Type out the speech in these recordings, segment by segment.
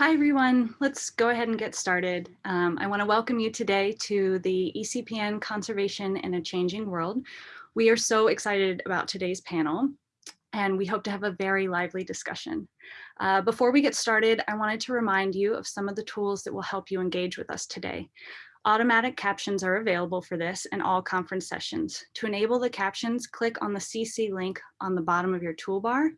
Hi, everyone. Let's go ahead and get started. Um, I want to welcome you today to the ECPN Conservation in a Changing World. We are so excited about today's panel, and we hope to have a very lively discussion. Uh, before we get started, I wanted to remind you of some of the tools that will help you engage with us today. Automatic captions are available for this and all conference sessions. To enable the captions, click on the CC link on the bottom of your toolbar.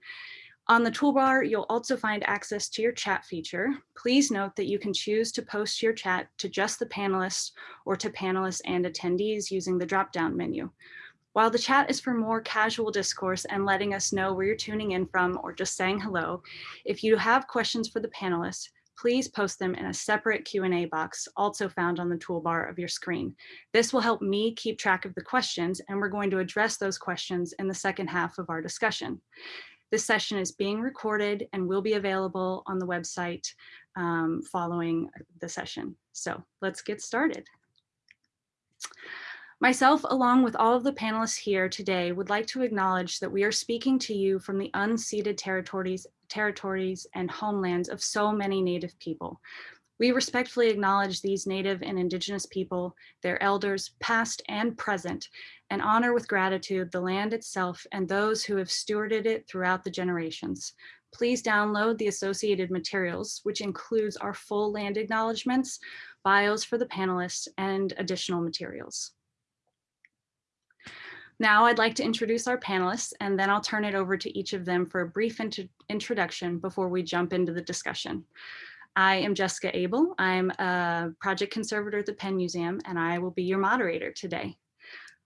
On the toolbar, you'll also find access to your chat feature. Please note that you can choose to post your chat to just the panelists or to panelists and attendees using the drop-down menu. While the chat is for more casual discourse and letting us know where you're tuning in from or just saying hello, if you have questions for the panelists, please post them in a separate Q&A box also found on the toolbar of your screen. This will help me keep track of the questions and we're going to address those questions in the second half of our discussion. This session is being recorded and will be available on the website um, following the session. So let's get started. Myself, along with all of the panelists here today, would like to acknowledge that we are speaking to you from the unceded territories, territories and homelands of so many Native people. We respectfully acknowledge these Native and Indigenous people, their elders, past and present, and honor with gratitude the land itself and those who have stewarded it throughout the generations. Please download the associated materials, which includes our full land acknowledgements, bios for the panelists, and additional materials. Now I'd like to introduce our panelists, and then I'll turn it over to each of them for a brief int introduction before we jump into the discussion. I am Jessica Abel. I'm a project conservator at the Penn Museum, and I will be your moderator today.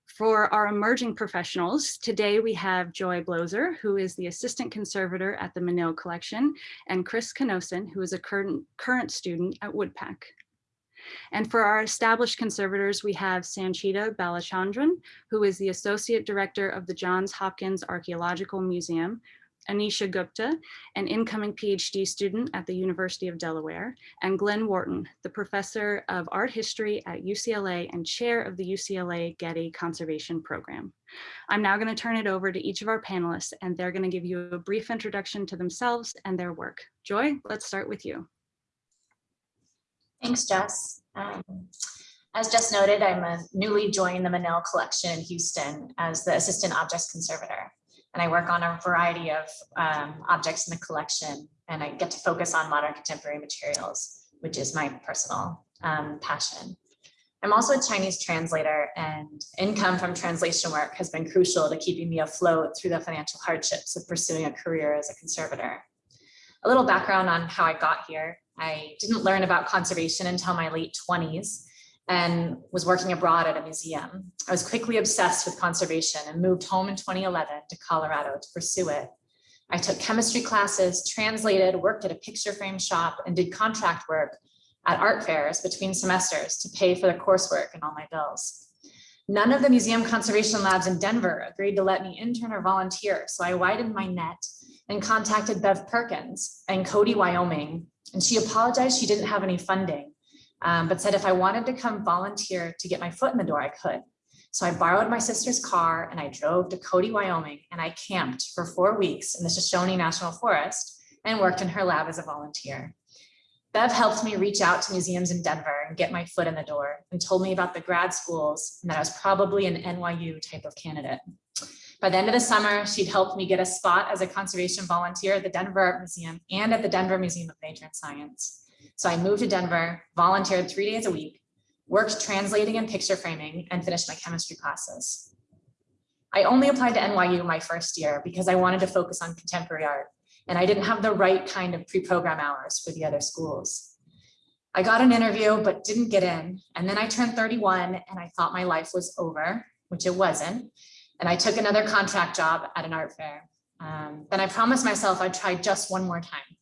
For our emerging professionals, today we have Joy Bloser, who is the assistant conservator at the Menil Collection, and Chris Kanosin, who is a current, current student at WUDPAC. And for our established conservators, we have Sanchita Balachandran, who is the associate director of the Johns Hopkins Archaeological Museum, Anisha Gupta, an incoming PhD student at the University of Delaware, and Glenn Wharton, the professor of art history at UCLA and chair of the UCLA Getty Conservation Program. I'm now going to turn it over to each of our panelists, and they're going to give you a brief introduction to themselves and their work. Joy, let's start with you. Thanks, Jess. Um, as just noted, I'm a newly joined the Menil collection in Houston as the assistant objects conservator and I work on a variety of um, objects in the collection and I get to focus on modern contemporary materials, which is my personal um, passion. I'm also a Chinese translator and income from translation work has been crucial to keeping me afloat through the financial hardships of pursuing a career as a conservator. A little background on how I got here. I didn't learn about conservation until my late 20s and was working abroad at a museum. I was quickly obsessed with conservation and moved home in 2011 to Colorado to pursue it. I took chemistry classes, translated, worked at a picture frame shop, and did contract work at art fairs between semesters to pay for the coursework and all my bills. None of the museum conservation labs in Denver agreed to let me intern or volunteer, so I widened my net and contacted Bev Perkins and Cody, Wyoming, and she apologized she didn't have any funding um, but said if I wanted to come volunteer to get my foot in the door, I could. So I borrowed my sister's car and I drove to Cody, Wyoming, and I camped for four weeks in the Shoshone National Forest and worked in her lab as a volunteer. Bev helped me reach out to museums in Denver and get my foot in the door and told me about the grad schools and that I was probably an NYU type of candidate. By the end of the summer, she'd helped me get a spot as a conservation volunteer at the Denver Art Museum and at the Denver Museum of Nature and Science. So I moved to Denver, volunteered three days a week, worked translating and picture framing, and finished my chemistry classes. I only applied to NYU my first year because I wanted to focus on contemporary art, and I didn't have the right kind of pre-program hours for the other schools. I got an interview, but didn't get in. And then I turned 31 and I thought my life was over, which it wasn't. And I took another contract job at an art fair. Um, then I promised myself I'd try just one more time.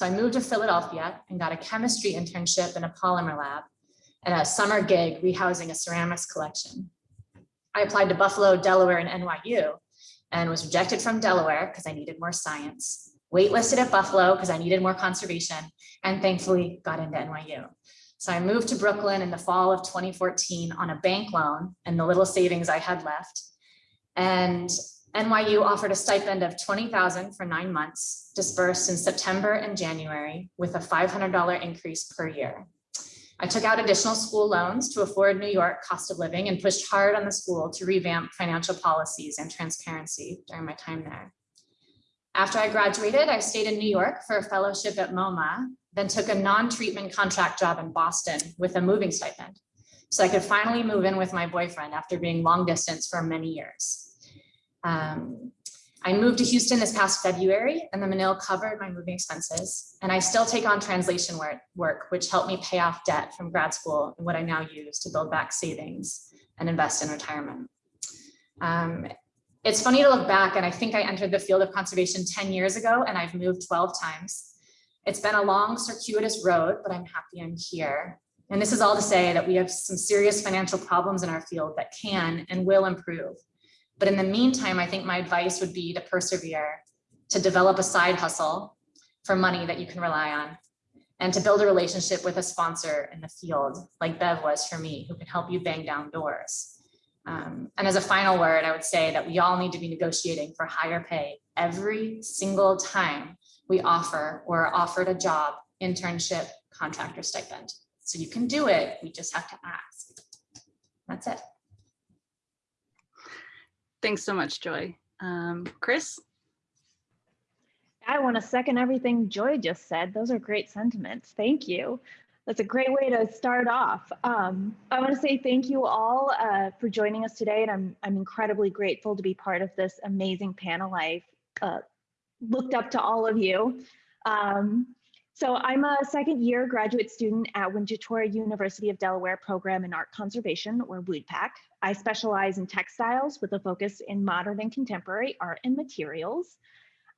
So I moved to Philadelphia and got a chemistry internship in a polymer lab and a summer gig rehousing a ceramics collection. I applied to Buffalo, Delaware, and NYU and was rejected from Delaware because I needed more science, waitlisted at Buffalo because I needed more conservation, and thankfully got into NYU. So I moved to Brooklyn in the fall of 2014 on a bank loan and the little savings I had left. And NYU offered a stipend of 20,000 for nine months, dispersed in September and January with a $500 increase per year. I took out additional school loans to afford New York cost of living and pushed hard on the school to revamp financial policies and transparency during my time there. After I graduated, I stayed in New York for a fellowship at MoMA, then took a non-treatment contract job in Boston with a moving stipend. So I could finally move in with my boyfriend after being long distance for many years. Um, I moved to Houston this past February and the Menil covered my moving expenses. And I still take on translation work, which helped me pay off debt from grad school and what I now use to build back savings and invest in retirement. Um, it's funny to look back and I think I entered the field of conservation 10 years ago and I've moved 12 times. It's been a long circuitous road, but I'm happy I'm here. And this is all to say that we have some serious financial problems in our field that can and will improve. But in the meantime, I think my advice would be to persevere, to develop a side hustle for money that you can rely on, and to build a relationship with a sponsor in the field, like Bev was for me, who can help you bang down doors. Um, and as a final word, I would say that we all need to be negotiating for higher pay every single time we offer or are offered a job, internship, contractor stipend. So you can do it, we just have to ask. That's it. Thanks so much, Joy. Um, Chris? I want to second everything Joy just said. Those are great sentiments. Thank you. That's a great way to start off. Um, I want to say thank you all uh, for joining us today, and I'm I'm incredibly grateful to be part of this amazing panel. I've uh, looked up to all of you. Um, so I'm a second year graduate student at Winterthur University of Delaware program in art conservation or WUDPAC. I specialize in textiles with a focus in modern and contemporary art and materials.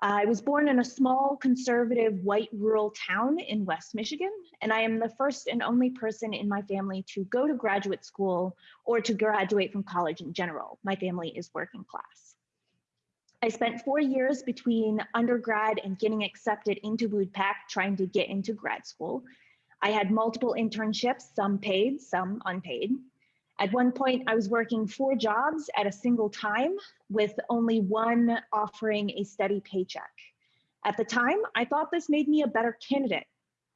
I was born in a small conservative white rural town in West Michigan, and I am the first and only person in my family to go to graduate school or to graduate from college in general. My family is working class. I spent four years between undergrad and getting accepted into WUDPAC, trying to get into grad school. I had multiple internships, some paid, some unpaid. At one point, I was working four jobs at a single time with only one offering a steady paycheck. At the time, I thought this made me a better candidate.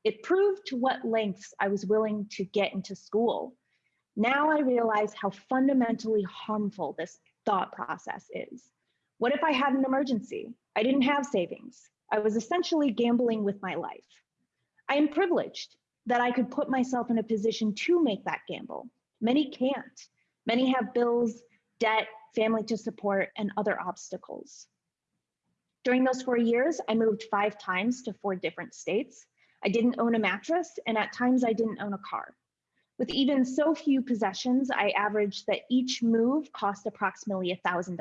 It proved to what lengths I was willing to get into school. Now I realize how fundamentally harmful this thought process is. What if I had an emergency? I didn't have savings. I was essentially gambling with my life. I am privileged that I could put myself in a position to make that gamble. Many can't. Many have bills, debt, family to support, and other obstacles. During those four years, I moved five times to four different states. I didn't own a mattress, and at times I didn't own a car. With even so few possessions, I averaged that each move cost approximately $1,000.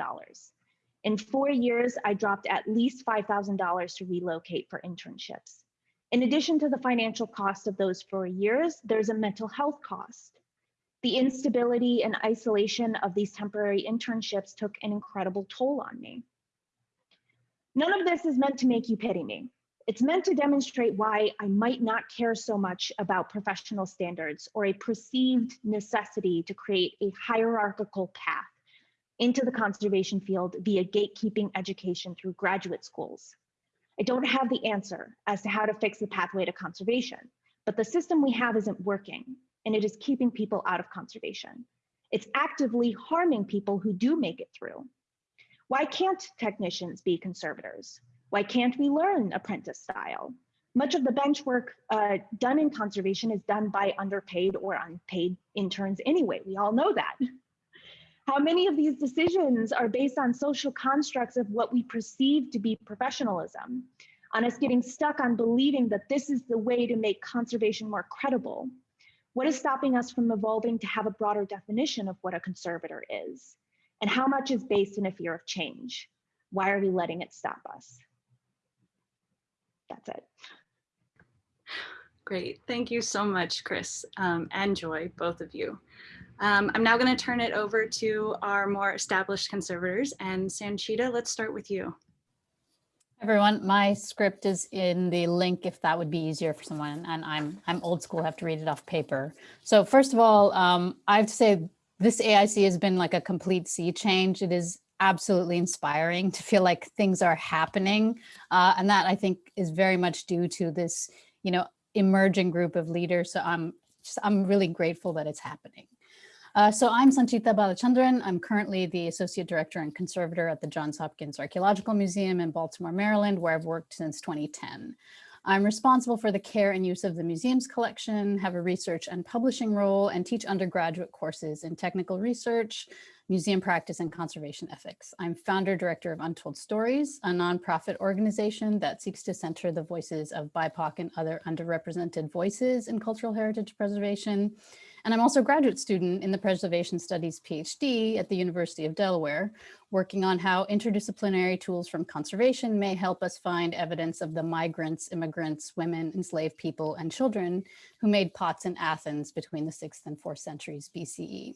In four years, I dropped at least $5,000 to relocate for internships. In addition to the financial cost of those four years, there's a mental health cost. The instability and isolation of these temporary internships took an incredible toll on me. None of this is meant to make you pity me. It's meant to demonstrate why I might not care so much about professional standards or a perceived necessity to create a hierarchical path into the conservation field via gatekeeping education through graduate schools. I don't have the answer as to how to fix the pathway to conservation, but the system we have isn't working and it is keeping people out of conservation. It's actively harming people who do make it through. Why can't technicians be conservators? Why can't we learn apprentice style? Much of the bench work uh, done in conservation is done by underpaid or unpaid interns anyway. We all know that. How many of these decisions are based on social constructs of what we perceive to be professionalism, on us getting stuck on believing that this is the way to make conservation more credible? What is stopping us from evolving to have a broader definition of what a conservator is? And how much is based in a fear of change? Why are we letting it stop us? That's it. Great. Thank you so much, Chris um, and Joy, both of you. Um, I'm now going to turn it over to our more established conservators and Sanchita, let's start with you. Everyone, my script is in the link if that would be easier for someone. And I'm I'm old school, have to read it off paper. So first of all, um, I have to say this AIC has been like a complete sea change. It is absolutely inspiring to feel like things are happening. Uh, and that I think is very much due to this, you know, emerging group of leaders. So I'm just, I'm really grateful that it's happening. Uh, so I'm Sanchita Balachandran. I'm currently the Associate Director and Conservator at the Johns Hopkins Archaeological Museum in Baltimore, Maryland, where I've worked since 2010. I'm responsible for the care and use of the museum's collection, have a research and publishing role, and teach undergraduate courses in technical research, museum practice, and conservation ethics. I'm founder director of Untold Stories, a nonprofit organization that seeks to center the voices of BIPOC and other underrepresented voices in cultural heritage preservation, and I'm also a graduate student in the Preservation Studies PhD at the University of Delaware, working on how interdisciplinary tools from conservation may help us find evidence of the migrants, immigrants, women, enslaved people, and children who made pots in Athens between the 6th and 4th centuries BCE.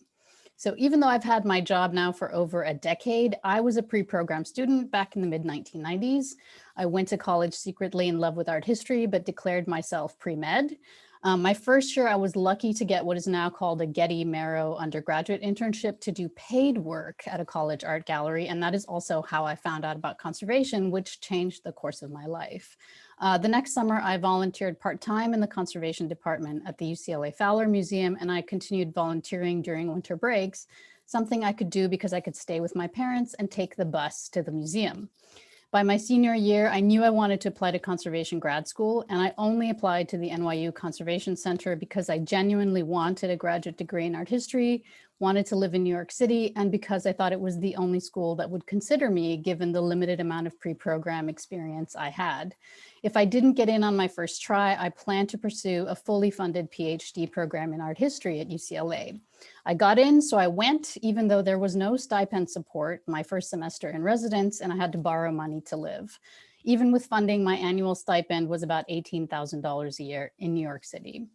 So even though I've had my job now for over a decade, I was a pre-program student back in the mid 1990s. I went to college secretly in love with art history, but declared myself pre-med. Um, my first year, I was lucky to get what is now called a Getty Marrow undergraduate internship to do paid work at a college art gallery. And that is also how I found out about conservation, which changed the course of my life. Uh, the next summer, I volunteered part-time in the conservation department at the UCLA Fowler Museum, and I continued volunteering during winter breaks, something I could do because I could stay with my parents and take the bus to the museum. By my senior year, I knew I wanted to apply to conservation grad school, and I only applied to the NYU Conservation Center because I genuinely wanted a graduate degree in art history, wanted to live in New York City, and because I thought it was the only school that would consider me given the limited amount of pre-program experience I had. If I didn't get in on my first try, I planned to pursue a fully funded PhD program in art history at UCLA. I got in, so I went, even though there was no stipend support my first semester in residence and I had to borrow money to live. Even with funding, my annual stipend was about $18,000 a year in New York City.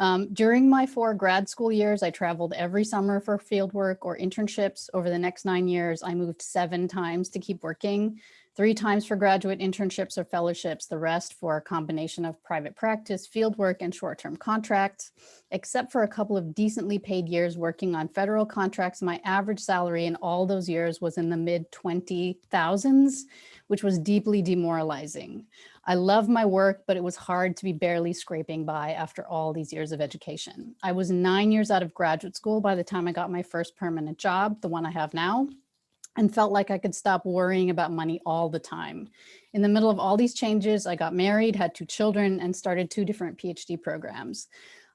Um, during my four grad school years, I traveled every summer for fieldwork or internships. Over the next nine years, I moved seven times to keep working, three times for graduate internships or fellowships, the rest for a combination of private practice, fieldwork, and short-term contracts. Except for a couple of decently paid years working on federal contracts, my average salary in all those years was in the mid 20,000s, which was deeply demoralizing. I love my work, but it was hard to be barely scraping by after all these years of education. I was nine years out of graduate school by the time I got my first permanent job, the one I have now, and felt like I could stop worrying about money all the time. In the middle of all these changes, I got married, had two children, and started two different PhD programs.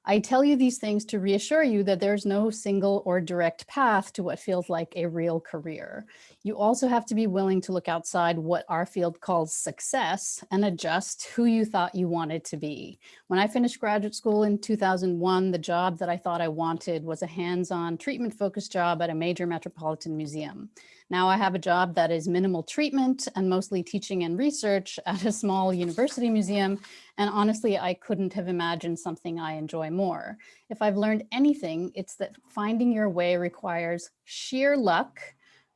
I tell you these things to reassure you that there's no single or direct path to what feels like a real career. You also have to be willing to look outside what our field calls success and adjust who you thought you wanted to be. When I finished graduate school in 2001, the job that I thought I wanted was a hands-on treatment focused job at a major metropolitan museum. Now I have a job that is minimal treatment and mostly teaching and research at a small university museum. And honestly, I couldn't have imagined something I enjoy more. If I've learned anything, it's that finding your way requires sheer luck,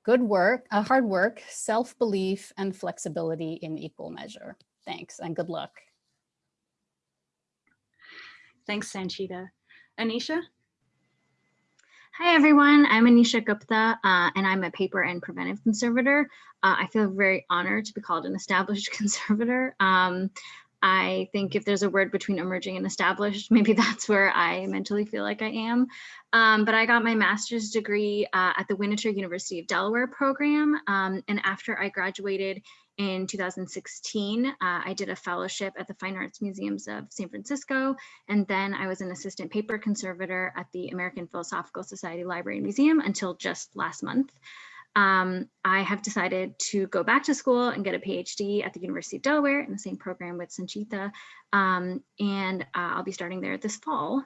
good work, uh, hard work, self-belief, and flexibility in equal measure. Thanks and good luck. Thanks, Sanchita. Anisha? Hi, everyone. I'm Anisha Gupta, uh, and I'm a paper and preventive conservator. Uh, I feel very honored to be called an established conservator. Um, I think if there's a word between emerging and established, maybe that's where I mentally feel like I am. Um, but I got my master's degree uh, at the Winterthur University of Delaware program. Um, and after I graduated in 2016, uh, I did a fellowship at the Fine Arts Museums of San Francisco, and then I was an assistant paper conservator at the American Philosophical Society Library and Museum until just last month. Um, I have decided to go back to school and get a PhD at the University of Delaware in the same program with Sanchita, um, and uh, I'll be starting there this fall.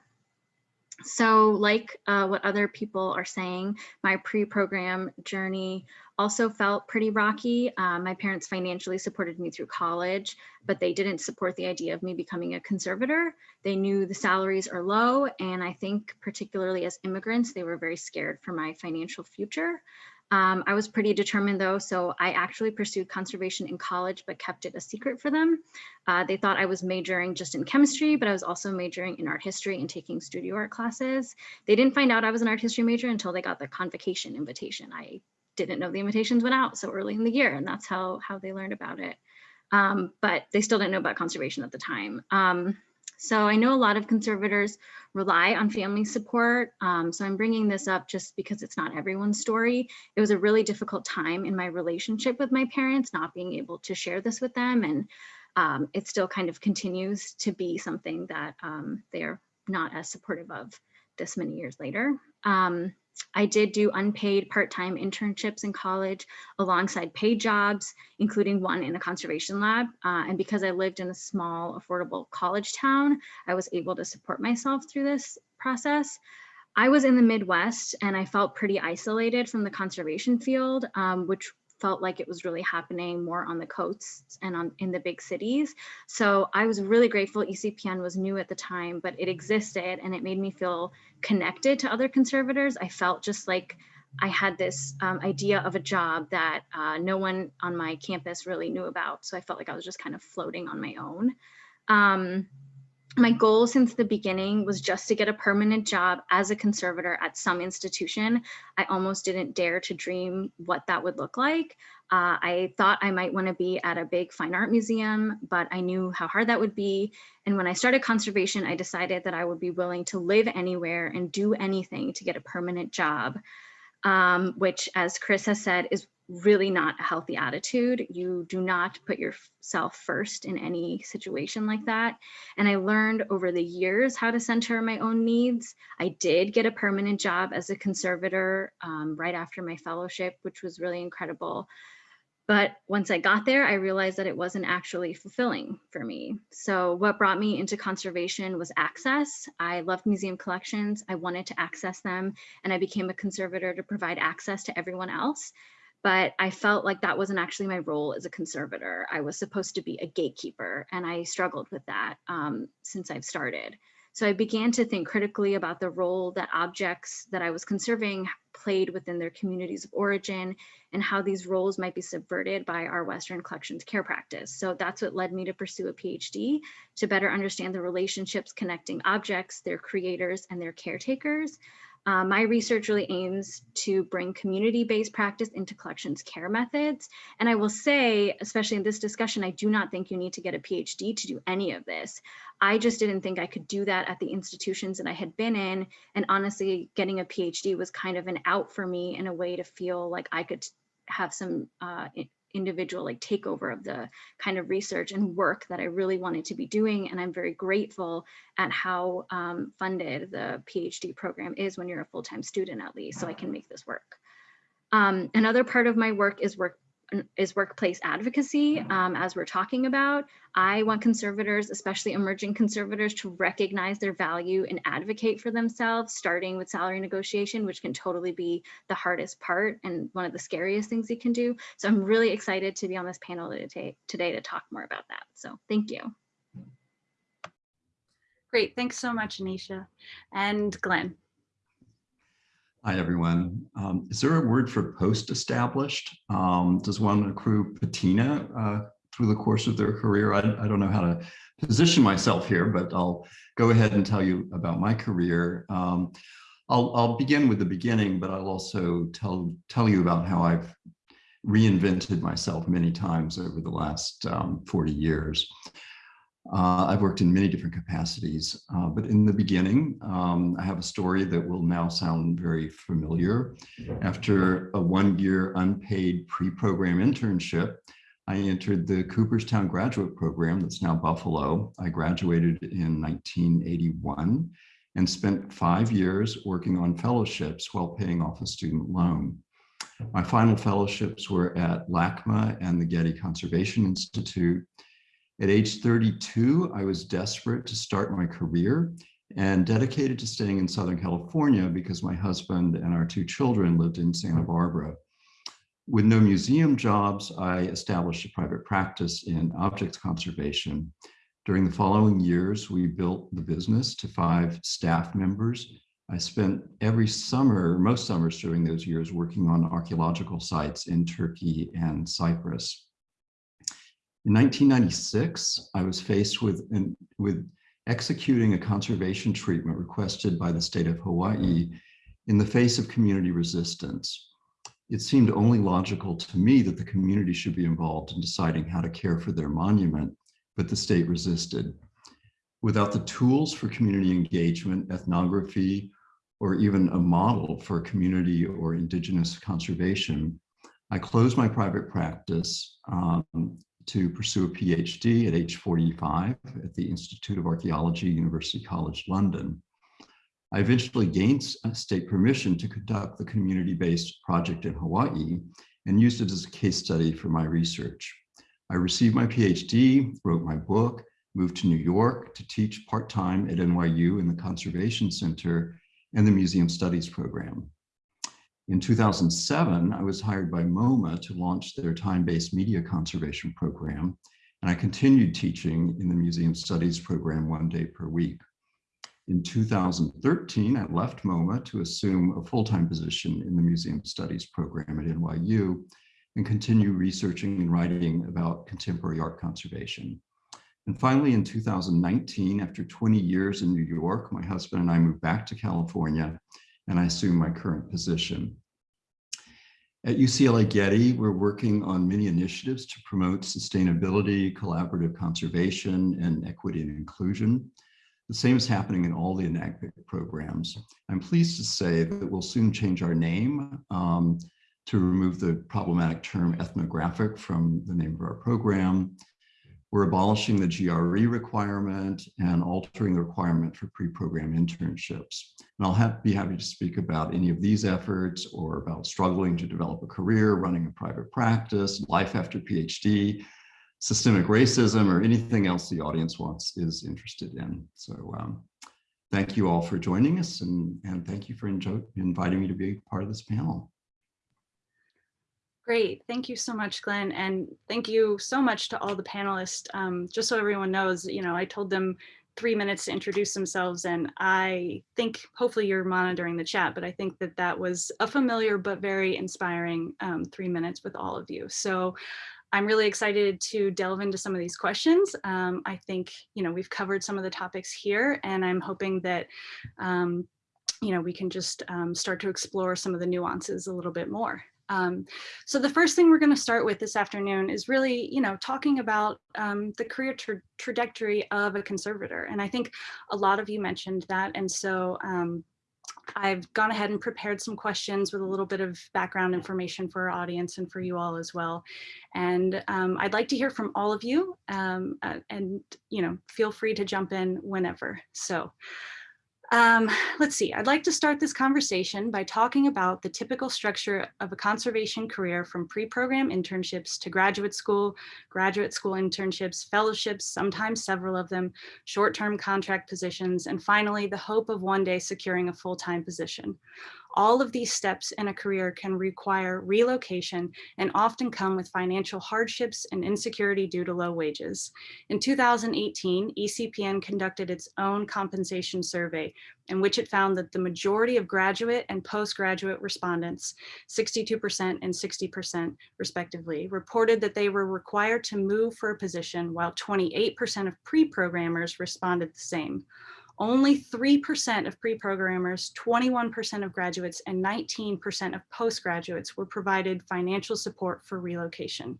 So like uh, what other people are saying, my pre-program journey also felt pretty rocky. Uh, my parents financially supported me through college, but they didn't support the idea of me becoming a conservator. They knew the salaries are low, and I think particularly as immigrants, they were very scared for my financial future. Um, I was pretty determined though, so I actually pursued conservation in college, but kept it a secret for them. Uh, they thought I was majoring just in chemistry, but I was also majoring in art history and taking studio art classes. They didn't find out I was an art history major until they got the convocation invitation. I didn't know the invitations went out so early in the year and that's how how they learned about it um, but they still didn't know about conservation at the time um, so i know a lot of conservators rely on family support um, so i'm bringing this up just because it's not everyone's story it was a really difficult time in my relationship with my parents not being able to share this with them and um, it still kind of continues to be something that um, they're not as supportive of this many years later. Um, I did do unpaid part-time internships in college alongside paid jobs, including one in a conservation lab. Uh, and because I lived in a small, affordable college town, I was able to support myself through this process. I was in the Midwest and I felt pretty isolated from the conservation field, um, which felt like it was really happening more on the coasts and on in the big cities. So I was really grateful ECPN was new at the time, but it existed and it made me feel connected to other conservators. I felt just like I had this um, idea of a job that uh, no one on my campus really knew about. So I felt like I was just kind of floating on my own. Um, my goal since the beginning was just to get a permanent job as a conservator at some institution. I almost didn't dare to dream what that would look like. Uh, I thought I might want to be at a big fine art museum, but I knew how hard that would be. And when I started conservation, I decided that I would be willing to live anywhere and do anything to get a permanent job, um, which as Chris has said, is really not a healthy attitude. You do not put yourself first in any situation like that. And I learned over the years how to center my own needs. I did get a permanent job as a conservator um, right after my fellowship, which was really incredible. But once I got there, I realized that it wasn't actually fulfilling for me. So what brought me into conservation was access. I loved museum collections. I wanted to access them and I became a conservator to provide access to everyone else but I felt like that wasn't actually my role as a conservator. I was supposed to be a gatekeeper and I struggled with that um, since I've started. So I began to think critically about the role that objects that I was conserving played within their communities of origin and how these roles might be subverted by our Western collections care practice. So that's what led me to pursue a PhD to better understand the relationships connecting objects, their creators, and their caretakers. Uh, my research really aims to bring community-based practice into collections care methods. And I will say, especially in this discussion, I do not think you need to get a PhD to do any of this. I just didn't think I could do that at the institutions that I had been in. And honestly, getting a PhD was kind of an out for me in a way to feel like I could have some uh, individual like takeover of the kind of research and work that I really wanted to be doing. And I'm very grateful at how um, funded the PhD program is when you're a full-time student at least, so I can make this work. Um, another part of my work is work is workplace advocacy, um, as we're talking about. I want conservators, especially emerging conservators, to recognize their value and advocate for themselves, starting with salary negotiation, which can totally be the hardest part and one of the scariest things you can do. So I'm really excited to be on this panel today, today to talk more about that. So thank you. Great, thanks so much, Anisha. And Glenn. Hi, everyone. Um, is there a word for post-established? Um, does one accrue patina uh, through the course of their career? I, I, don't know how to position myself here, but I'll go ahead and tell you about my career. Um, I'll, I'll, begin with the beginning, but I'll also tell, tell you about how I've reinvented myself many times over the last um, 40 years. Uh, I've worked in many different capacities, uh, but in the beginning, um, I have a story that will now sound very familiar. After a one-year unpaid pre-program internship, I entered the Cooperstown graduate program that's now Buffalo. I graduated in 1981 and spent five years working on fellowships while paying off a student loan. My final fellowships were at LACMA and the Getty Conservation Institute, at age 32, I was desperate to start my career and dedicated to staying in Southern California because my husband and our two children lived in Santa Barbara. With no museum jobs, I established a private practice in objects conservation. During the following years, we built the business to five staff members. I spent every summer, most summers during those years, working on archaeological sites in Turkey and Cyprus. In 1996, I was faced with, an, with executing a conservation treatment requested by the state of Hawaii in the face of community resistance. it seemed only logical to me that the community should be involved in deciding how to care for their monument, but the state resisted. Without the tools for community engagement, ethnography, or even a model for community or indigenous conservation, I closed my private practice um, to pursue a PhD at age 45 at the Institute of Archaeology, University College London. I eventually gained uh, state permission to conduct the community-based project in Hawaii and used it as a case study for my research. I received my PhD, wrote my book, moved to New York to teach part-time at NYU in the Conservation Center and the Museum Studies program. In 2007, I was hired by MoMA to launch their time-based media conservation program, and I continued teaching in the Museum Studies program one day per week. In 2013, I left MoMA to assume a full-time position in the Museum Studies program at NYU and continue researching and writing about contemporary art conservation. And finally, in 2019, after 20 years in New York, my husband and I moved back to California and I assume my current position. At UCLA Getty, we're working on many initiatives to promote sustainability, collaborative conservation, and equity and inclusion. The same is happening in all the NAGPIC programs. I'm pleased to say that we'll soon change our name um, to remove the problematic term ethnographic from the name of our program. We're abolishing the GRE requirement and altering the requirement for pre-program internships. And I'll have, be happy to speak about any of these efforts or about struggling to develop a career, running a private practice, life after PhD, systemic racism, or anything else the audience wants is interested in. So um, thank you all for joining us and, and thank you for inviting me to be part of this panel. Great. Thank you so much, Glenn. And thank you so much to all the panelists. Um, just so everyone knows, you know, I told them three minutes to introduce themselves and I think hopefully you're monitoring the chat, but I think that that was a familiar but very inspiring um, three minutes with all of you. So I'm really excited to delve into some of these questions. Um, I think, you know, we've covered some of the topics here and I'm hoping that, um, you know, we can just um, start to explore some of the nuances a little bit more. Um, so the first thing we're going to start with this afternoon is really, you know, talking about um, the career tra trajectory of a conservator. And I think a lot of you mentioned that. And so um, I've gone ahead and prepared some questions with a little bit of background information for our audience and for you all as well. And um, I'd like to hear from all of you um, uh, and, you know, feel free to jump in whenever. So um, let's see, I'd like to start this conversation by talking about the typical structure of a conservation career from pre-program internships to graduate school, graduate school internships, fellowships, sometimes several of them, short-term contract positions, and finally the hope of one day securing a full-time position. All of these steps in a career can require relocation and often come with financial hardships and insecurity due to low wages. In 2018, ECPN conducted its own compensation survey in which it found that the majority of graduate and postgraduate respondents, 62% and 60% respectively, reported that they were required to move for a position while 28% of pre-programmers responded the same. Only 3% of pre-programmers, 21% of graduates, and 19% of postgraduates were provided financial support for relocation.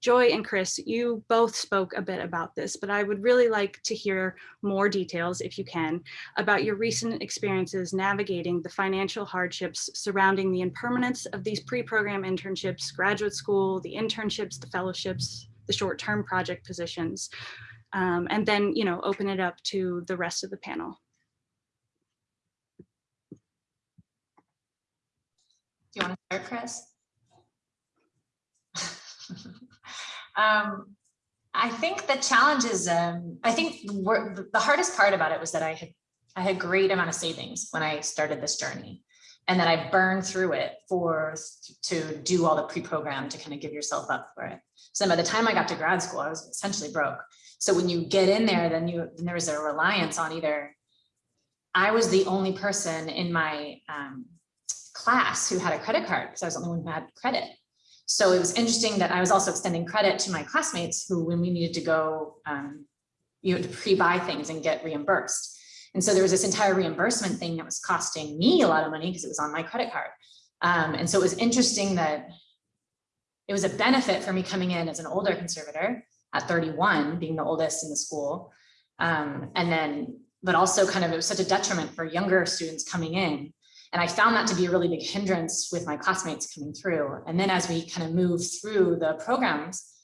Joy and Chris, you both spoke a bit about this, but I would really like to hear more details, if you can, about your recent experiences navigating the financial hardships surrounding the impermanence of these pre-program internships, graduate school, the internships, the fellowships, the short-term project positions, um, and then, you know, open it up to the rest of the panel. Do you want to start, Chris? um, I think the challenge is, um, I think the hardest part about it was that I had I had great amount of savings when I started this journey and then I burned through it for to do all the pre-program to kind of give yourself up for it. So by the time I got to grad school, I was essentially broke. So when you get in there, then you then there was a reliance on either. I was the only person in my um, class who had a credit card because I was the only one who had credit. So it was interesting that I was also extending credit to my classmates who, when we needed to go, um, you know, to pre-buy things and get reimbursed. And so there was this entire reimbursement thing that was costing me a lot of money because it was on my credit card. Um, and so it was interesting that it was a benefit for me coming in as an older conservator at 31, being the oldest in the school. Um, and then, but also kind of, it was such a detriment for younger students coming in. And I found that to be a really big hindrance with my classmates coming through. And then as we kind of moved through the programs,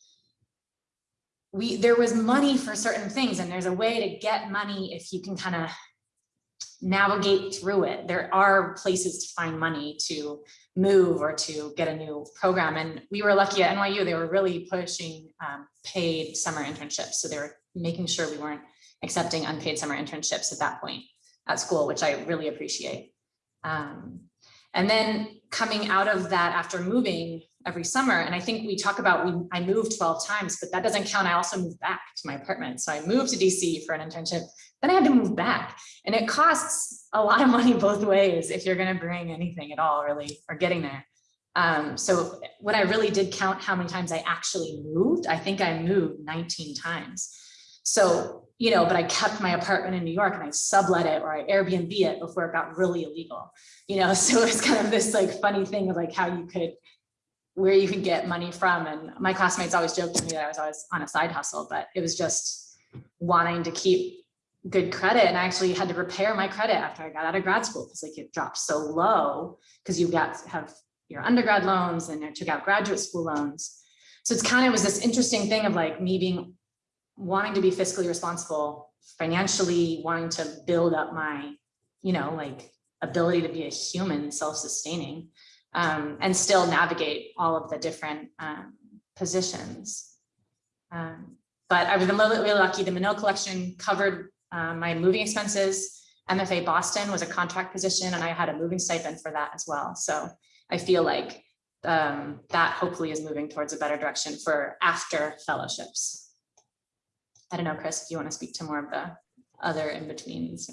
we there was money for certain things and there's a way to get money if you can kind of navigate through it. There are places to find money to move or to get a new program. And we were lucky at NYU, they were really pushing um, paid summer internships. So they were making sure we weren't accepting unpaid summer internships at that point at school, which I really appreciate. Um, and then coming out of that after moving every summer, and I think we talk about, we, I moved 12 times, but that doesn't count. I also moved back to my apartment. So I moved to DC for an internship, then I had to move back. And it costs a lot of money both ways if you're gonna bring anything at all really, or getting there. Um, so when I really did count how many times I actually moved, I think I moved 19 times. So, you know, but I kept my apartment in New York and I sublet it or I Airbnb it before it got really illegal, you know, so it's kind of this like funny thing of like how you could, where you could get money from. And my classmates always joked to me that I was always on a side hustle, but it was just wanting to keep good credit. And I actually had to repair my credit after I got out of grad school because like it dropped so low because you got have your undergrad loans and I took out graduate school loans. So it's kind of was this interesting thing of like me being wanting to be fiscally responsible, financially wanting to build up my, you know, like ability to be a human self-sustaining um, and still navigate all of the different um, positions. Um, but I've been really, really lucky. The Menil collection covered um, my moving expenses. MFA Boston was a contract position and I had a moving stipend for that as well. So I feel like um, that hopefully is moving towards a better direction for after fellowships. I don't know, Chris, if you want to speak to more of the other in-betweens.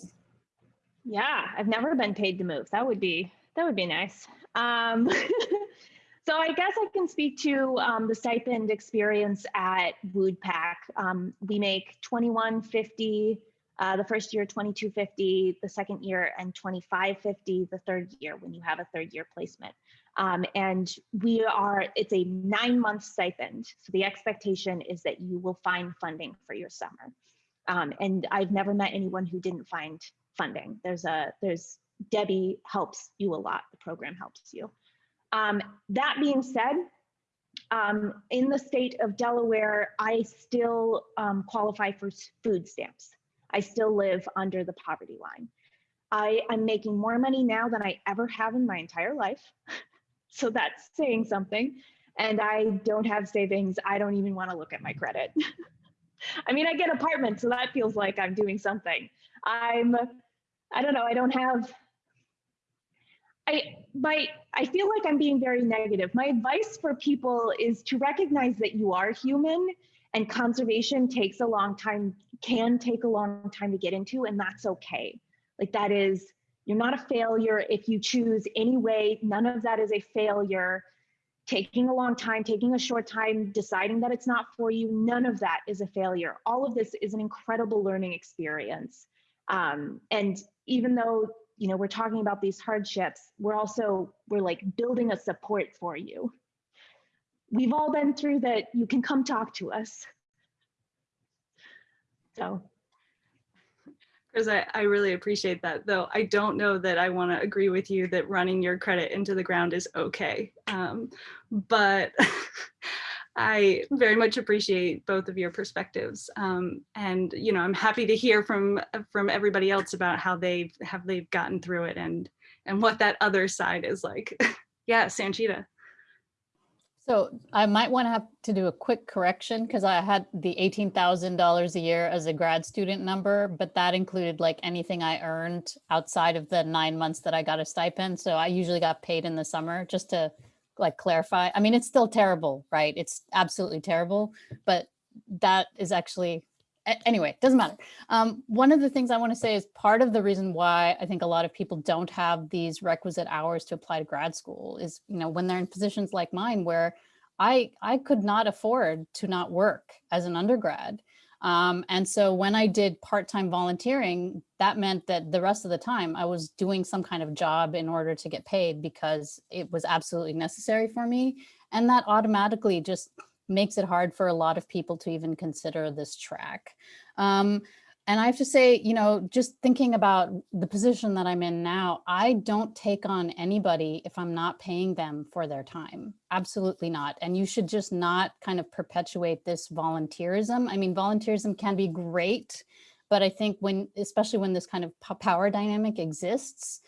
Yeah, I've never been paid to move. That would be that would be nice. Um, so I guess I can speak to um, the stipend experience at WUDPAC. Um, we make 2150 uh, the first year 2250, the second year and 2550 the third year when you have a third year placement. Um, and we are, it's a nine month stipend. So the expectation is that you will find funding for your summer. Um, and I've never met anyone who didn't find funding. There's a, there's, Debbie helps you a lot. The program helps you. Um, that being said, um, in the state of Delaware, I still um, qualify for food stamps. I still live under the poverty line. I am making more money now than I ever have in my entire life. so that's saying something. And I don't have savings. I don't even want to look at my credit. I mean, I get apartment, so that feels like I'm doing something. I'm, I don't know, I don't have, I, my, I feel like I'm being very negative. My advice for people is to recognize that you are human and conservation takes a long time can take a long time to get into and that's okay. Like that is you're not a failure if you choose any way none of that is a failure. Taking a long time taking a short time deciding that it's not for you none of that is a failure. All of this is an incredible learning experience. Um, and even though you know we're talking about these hardships we're also we're like building a support for you we've all been through that you can come talk to us so Chris, I, I really appreciate that, though I don't know that I want to agree with you that running your credit into the ground is okay. Um, but I very much appreciate both of your perspectives. Um, and, you know, I'm happy to hear from from everybody else about how they've have they've gotten through it and and what that other side is like. yeah, Sanchita. So I might want to have to do a quick correction because I had the $18,000 a year as a grad student number, but that included like anything I earned outside of the nine months that I got a stipend. So I usually got paid in the summer just to like clarify. I mean, it's still terrible, right? It's absolutely terrible, but that is actually anyway, it doesn't matter. Um, one of the things I want to say is part of the reason why I think a lot of people don't have these requisite hours to apply to grad school is, you know, when they're in positions like mine where I, I could not afford to not work as an undergrad. Um, and so when I did part-time volunteering, that meant that the rest of the time I was doing some kind of job in order to get paid because it was absolutely necessary for me. And that automatically just makes it hard for a lot of people to even consider this track. Um, and I have to say, you know, just thinking about the position that I'm in now, I don't take on anybody if I'm not paying them for their time. Absolutely not. And you should just not kind of perpetuate this volunteerism. I mean, volunteerism can be great, but I think when, especially when this kind of power dynamic exists,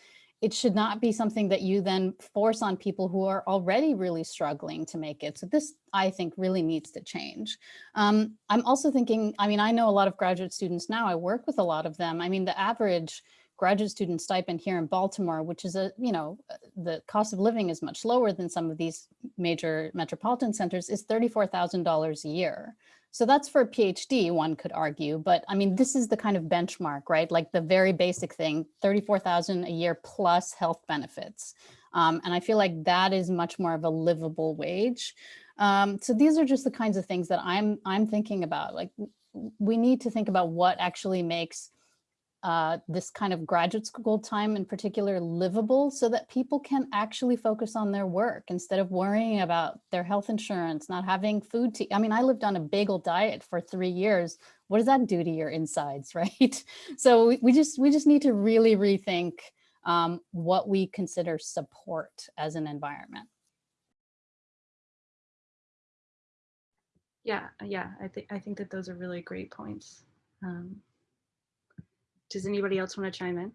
it should not be something that you then force on people who are already really struggling to make it. So this, I think, really needs to change. Um, I'm also thinking, I mean, I know a lot of graduate students now, I work with a lot of them. I mean, the average graduate student stipend here in Baltimore, which is a, you know, the cost of living is much lower than some of these major metropolitan centers, is $34,000 a year. So that's for a PhD, one could argue, but I mean, this is the kind of benchmark, right? Like the very basic thing, 34,000 a year plus health benefits. Um, and I feel like that is much more of a livable wage. Um, so these are just the kinds of things that I'm, I'm thinking about. Like we need to think about what actually makes uh, this kind of graduate school time in particular livable so that people can actually focus on their work instead of worrying about their health insurance, not having food to, I mean, I lived on a bagel diet for three years. What does that do to your insides, right? So we, we just, we just need to really rethink um, what we consider support as an environment. Yeah, yeah, I think I think that those are really great points. Um, does anybody else want to chime in?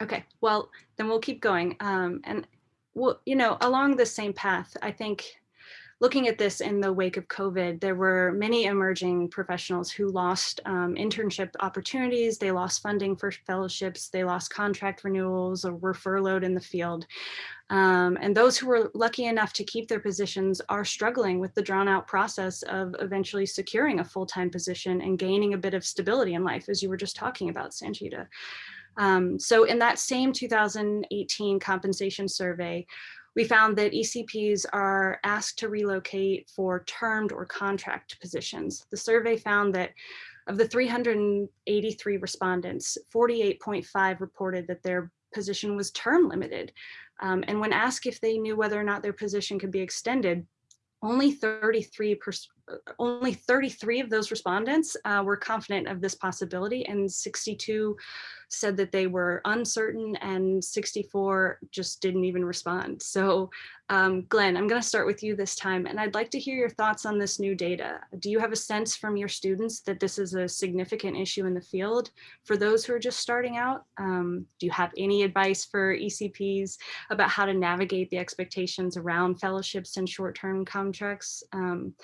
Okay, well, then we'll keep going. Um, and, well, you know, along the same path, I think looking at this in the wake of COVID, there were many emerging professionals who lost um, internship opportunities, they lost funding for fellowships, they lost contract renewals or were furloughed in the field. Um, and those who were lucky enough to keep their positions are struggling with the drawn out process of eventually securing a full-time position and gaining a bit of stability in life, as you were just talking about, Sanchita. Um, so in that same 2018 compensation survey, we found that ECPs are asked to relocate for termed or contract positions. The survey found that of the 383 respondents, 48.5 reported that their position was term limited. Um, and when asked if they knew whether or not their position could be extended, only 33 only 33 of those respondents uh, were confident of this possibility and 62 said that they were uncertain and 64 just didn't even respond. So um, Glenn, I'm going to start with you this time, and I'd like to hear your thoughts on this new data. Do you have a sense from your students that this is a significant issue in the field for those who are just starting out? Um, do you have any advice for ECPs about how to navigate the expectations around fellowships and short-term contracts? Um,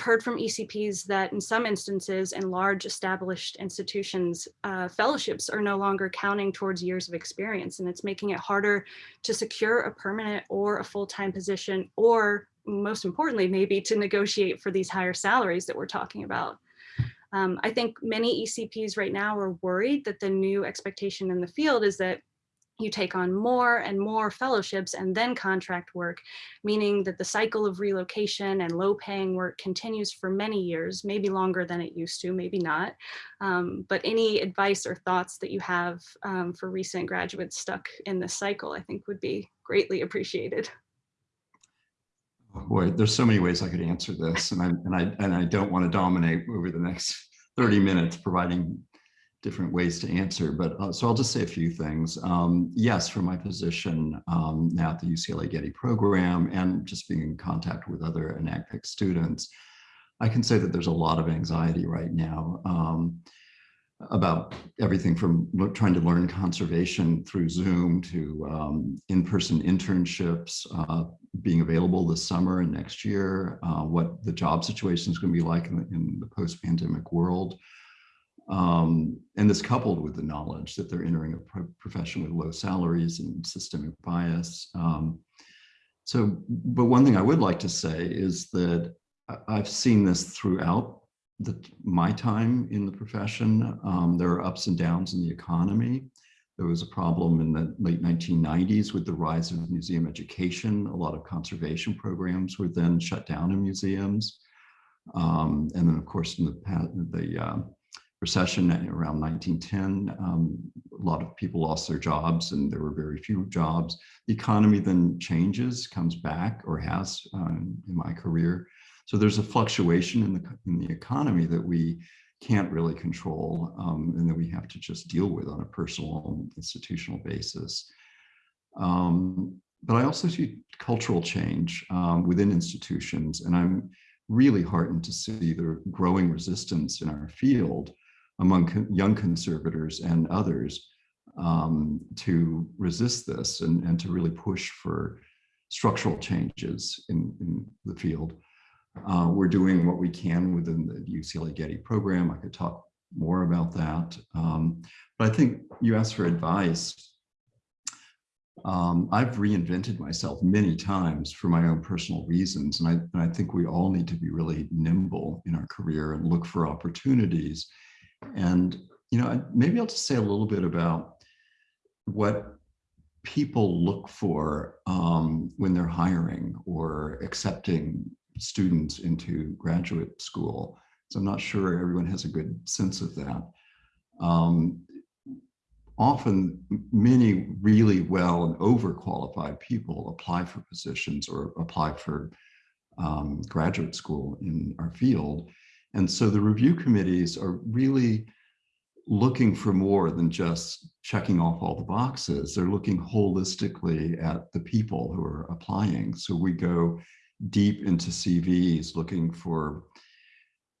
I've heard from ECPs that in some instances in large established institutions, uh, fellowships are no longer counting towards years of experience, and it's making it harder to secure a permanent or a full-time position or most importantly, maybe to negotiate for these higher salaries that we're talking about. Um, I think many ECPs right now are worried that the new expectation in the field is that you take on more and more fellowships and then contract work, meaning that the cycle of relocation and low paying work continues for many years, maybe longer than it used to, maybe not. Um, but any advice or thoughts that you have um, for recent graduates stuck in this cycle, I think would be greatly appreciated. Boy, there's so many ways I could answer this, and I and I and I don't want to dominate over the next 30 minutes providing different ways to answer. But uh, so I'll just say a few things. Um, yes, from my position um, now at the UCLA Getty program and just being in contact with other ANAGPIC students, I can say that there's a lot of anxiety right now. Um, about everything from trying to learn conservation through Zoom to um, in-person internships uh, being available this summer and next year, uh, what the job situation is going to be like in the, the post-pandemic world. Um, and this coupled with the knowledge that they're entering a pro profession with low salaries and systemic bias. Um, so, but one thing I would like to say is that I've seen this throughout the, my time in the profession, um, there are ups and downs in the economy, There was a problem in the late 1990s with the rise of museum education. A lot of conservation programs were then shut down in museums. Um, and then, of course, in the, the uh, recession around 1910, um, a lot of people lost their jobs and there were very few jobs. The economy then changes, comes back or has um, in my career. So there's a fluctuation in the, in the economy that we can't really control um, and that we have to just deal with on a personal and institutional basis. Um, but I also see cultural change um, within institutions and I'm really heartened to see the growing resistance in our field among young conservators and others um, to resist this and, and to really push for structural changes in, in the field. Uh, we're doing what we can within the UCLA Getty program. I could talk more about that. Um, but I think you asked for advice. Um, I've reinvented myself many times for my own personal reasons. And I, and I think we all need to be really nimble in our career and look for opportunities. And, you know, maybe I'll just say a little bit about what people look for um, when they're hiring or accepting students into graduate school. So I'm not sure everyone has a good sense of that. Um, often many really well and overqualified people apply for positions or apply for um, graduate school in our field. And so the review committees are really looking for more than just checking off all the boxes. They're looking holistically at the people who are applying. So we go deep into CVs looking for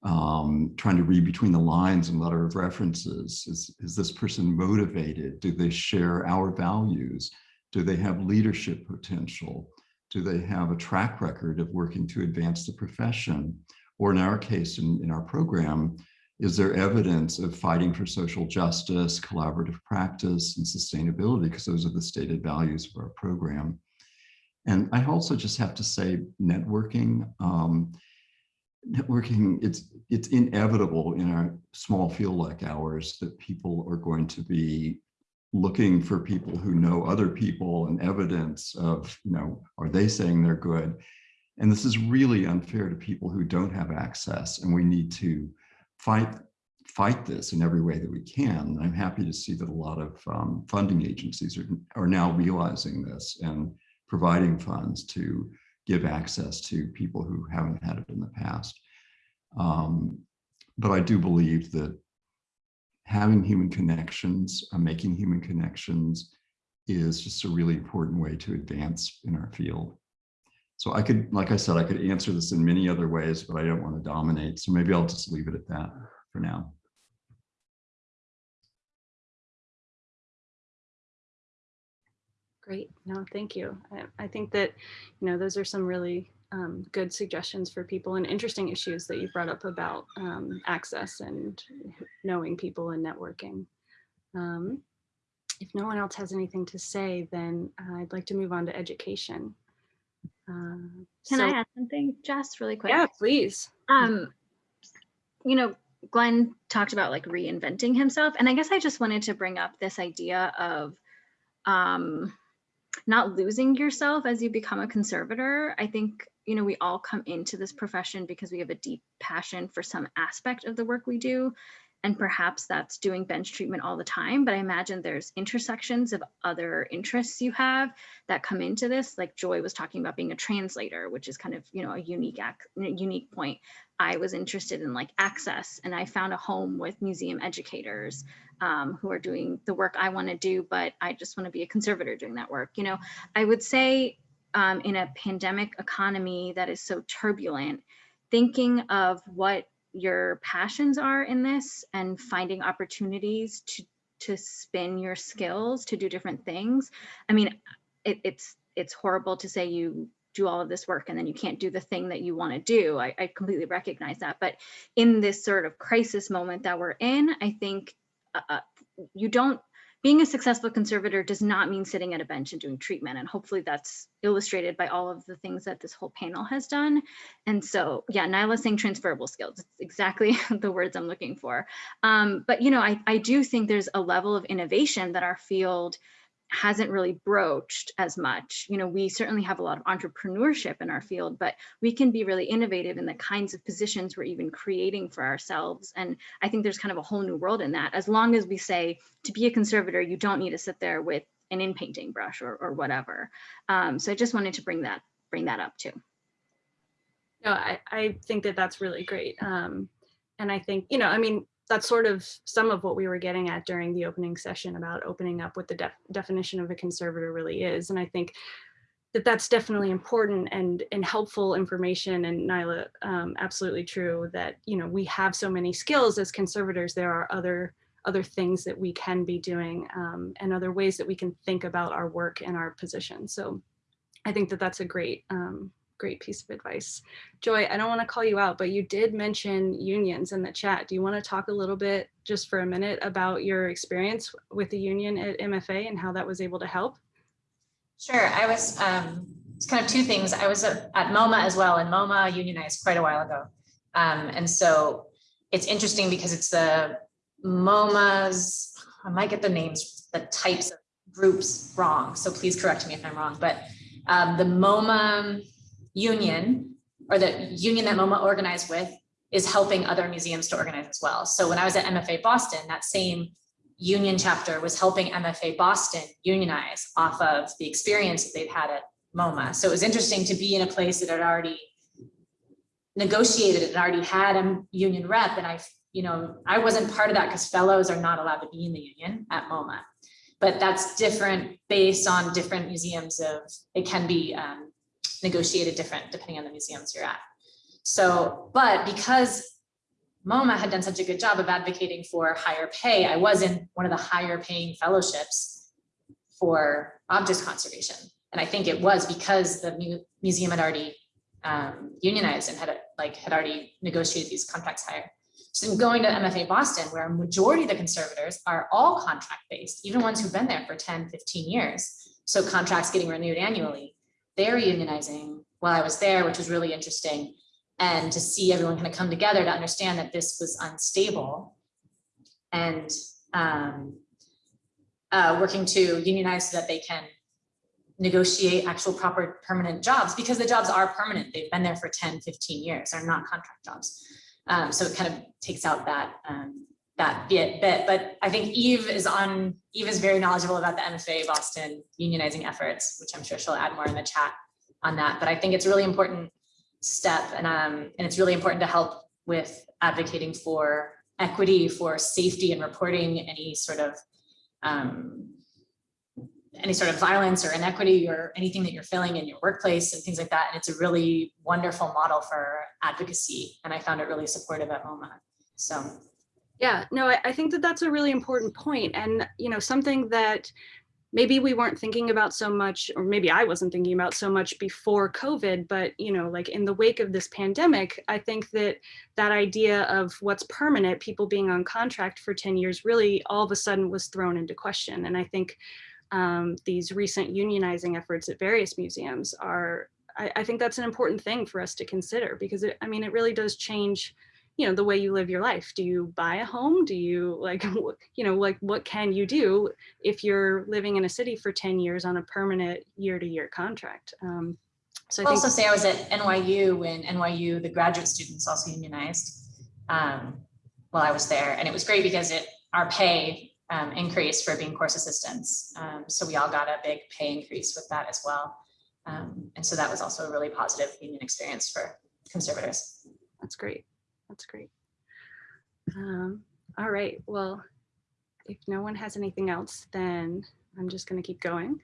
um, trying to read between the lines and letter of references. Is, is this person motivated? Do they share our values? Do they have leadership potential? Do they have a track record of working to advance the profession? Or in our case, in, in our program, is there evidence of fighting for social justice, collaborative practice, and sustainability? Because those are the stated values of our program. And I also just have to say networking. Um, networking, it's, it's inevitable in a small field like ours that people are going to be looking for people who know other people and evidence of, you know, are they saying they're good? And this is really unfair to people who don't have access and we need to fight fight this in every way that we can. I'm happy to see that a lot of um, funding agencies are, are now realizing this and providing funds to give access to people who haven't had it in the past. Um, but I do believe that having human connections, uh, making human connections is just a really important way to advance in our field. So I could, like I said, I could answer this in many other ways, but I don't want to dominate. So maybe I'll just leave it at that for now. Great. No, thank you. I, I think that, you know, those are some really um, good suggestions for people and interesting issues that you brought up about um, access and knowing people and networking. Um, if no one else has anything to say, then I'd like to move on to education. Uh, Can so- I add something, Jess, really quick? Yeah, please. Um, you know, Glenn talked about like reinventing himself, and I guess I just wanted to bring up this idea of um, not losing yourself as you become a conservator. I think you know we all come into this profession because we have a deep passion for some aspect of the work we do, and perhaps that's doing bench treatment all the time. But I imagine there's intersections of other interests you have that come into this. Like Joy was talking about being a translator, which is kind of you know a unique ac- unique point. I was interested in like access and I found a home with museum educators um, who are doing the work I want to do, but I just want to be a conservator doing that work. You know, I would say um, in a pandemic economy that is so turbulent, thinking of what your passions are in this and finding opportunities to to spin your skills to do different things. I mean, it, it's it's horrible to say you do all of this work and then you can't do the thing that you want to do. I, I completely recognize that. But in this sort of crisis moment that we're in, I think uh, you don't being a successful conservator does not mean sitting at a bench and doing treatment. And hopefully that's illustrated by all of the things that this whole panel has done. And so, yeah, Nyla's saying transferable skills. It's exactly the words I'm looking for. Um, but, you know, I, I do think there's a level of innovation that our field hasn't really broached as much. You know, we certainly have a lot of entrepreneurship in our field, but we can be really innovative in the kinds of positions we're even creating for ourselves. And I think there's kind of a whole new world in that. As long as we say to be a conservator, you don't need to sit there with an in painting brush or, or whatever. Um, so I just wanted to bring that bring that up too. No, I, I think that that's really great. Um, and I think, you know, I mean, that's sort of some of what we were getting at during the opening session about opening up what the def definition of a conservator really is. And I think that that's definitely important and, and helpful information and Nyla, um, absolutely true that, you know, we have so many skills as conservators, there are other other things that we can be doing um, and other ways that we can think about our work and our position. So I think that that's a great, um, great piece of advice. Joy, I don't want to call you out, but you did mention unions in the chat. Do you want to talk a little bit just for a minute about your experience with the union at MFA and how that was able to help? Sure, I was, um, it's kind of two things. I was at, MoMA as well, and MoMA unionized quite a while ago. Um, and so it's interesting because it's the MoMA's, I might get the names, the types of groups wrong, so please correct me if I'm wrong, but um, the MoMA union or the union that MoMA organized with is helping other museums to organize as well. So when I was at MFA Boston, that same union chapter was helping MFA Boston unionize off of the experience that they've had at MoMA. So it was interesting to be in a place that had already negotiated and already had a union rep. And I, you know, I wasn't part of that because fellows are not allowed to be in the union at MoMA. But that's different based on different museums of, it can be um, negotiated different depending on the museums you're at. So, but because MoMA had done such a good job of advocating for higher pay, I was in one of the higher paying fellowships for objects conservation. And I think it was because the mu museum had already um, unionized and had like had already negotiated these contracts higher. So going to MFA Boston, where a majority of the conservators are all contract based, even ones who've been there for 10, 15 years. So contracts getting renewed annually they're unionizing while I was there, which was really interesting. And to see everyone kind of come together to understand that this was unstable and um, uh, working to unionize so that they can negotiate actual proper permanent jobs because the jobs are permanent. They've been there for 10, 15 years. They're not contract jobs. Um, so it kind of takes out that um, that bit, bit. But I think Eve is on, Eve is very knowledgeable about the MFA Boston unionizing efforts, which I'm sure she'll add more in the chat on that. But I think it's a really important step and, um, and it's really important to help with advocating for equity, for safety and reporting any sort of um, any sort of violence or inequity or anything that you're feeling in your workplace and things like that. And it's a really wonderful model for advocacy. And I found it really supportive at MoMA. So yeah, no, I, I think that that's a really important point and, you know, something that maybe we weren't thinking about so much, or maybe I wasn't thinking about so much before COVID, but, you know, like in the wake of this pandemic, I think that that idea of what's permanent, people being on contract for 10 years, really all of a sudden was thrown into question. And I think um, these recent unionizing efforts at various museums are, I, I think that's an important thing for us to consider because it, I mean, it really does change you know, the way you live your life. Do you buy a home? Do you like, you know, like what can you do if you're living in a city for 10 years on a permanent year to year contract? Um, so I will also say I was at NYU when NYU, the graduate students also unionized um, while I was there. And it was great because it our pay um, increased for being course assistants. Um, so we all got a big pay increase with that as well. Um, and so that was also a really positive union experience for conservators. That's great. That's great. Um, all right, well, if no one has anything else, then I'm just gonna keep going.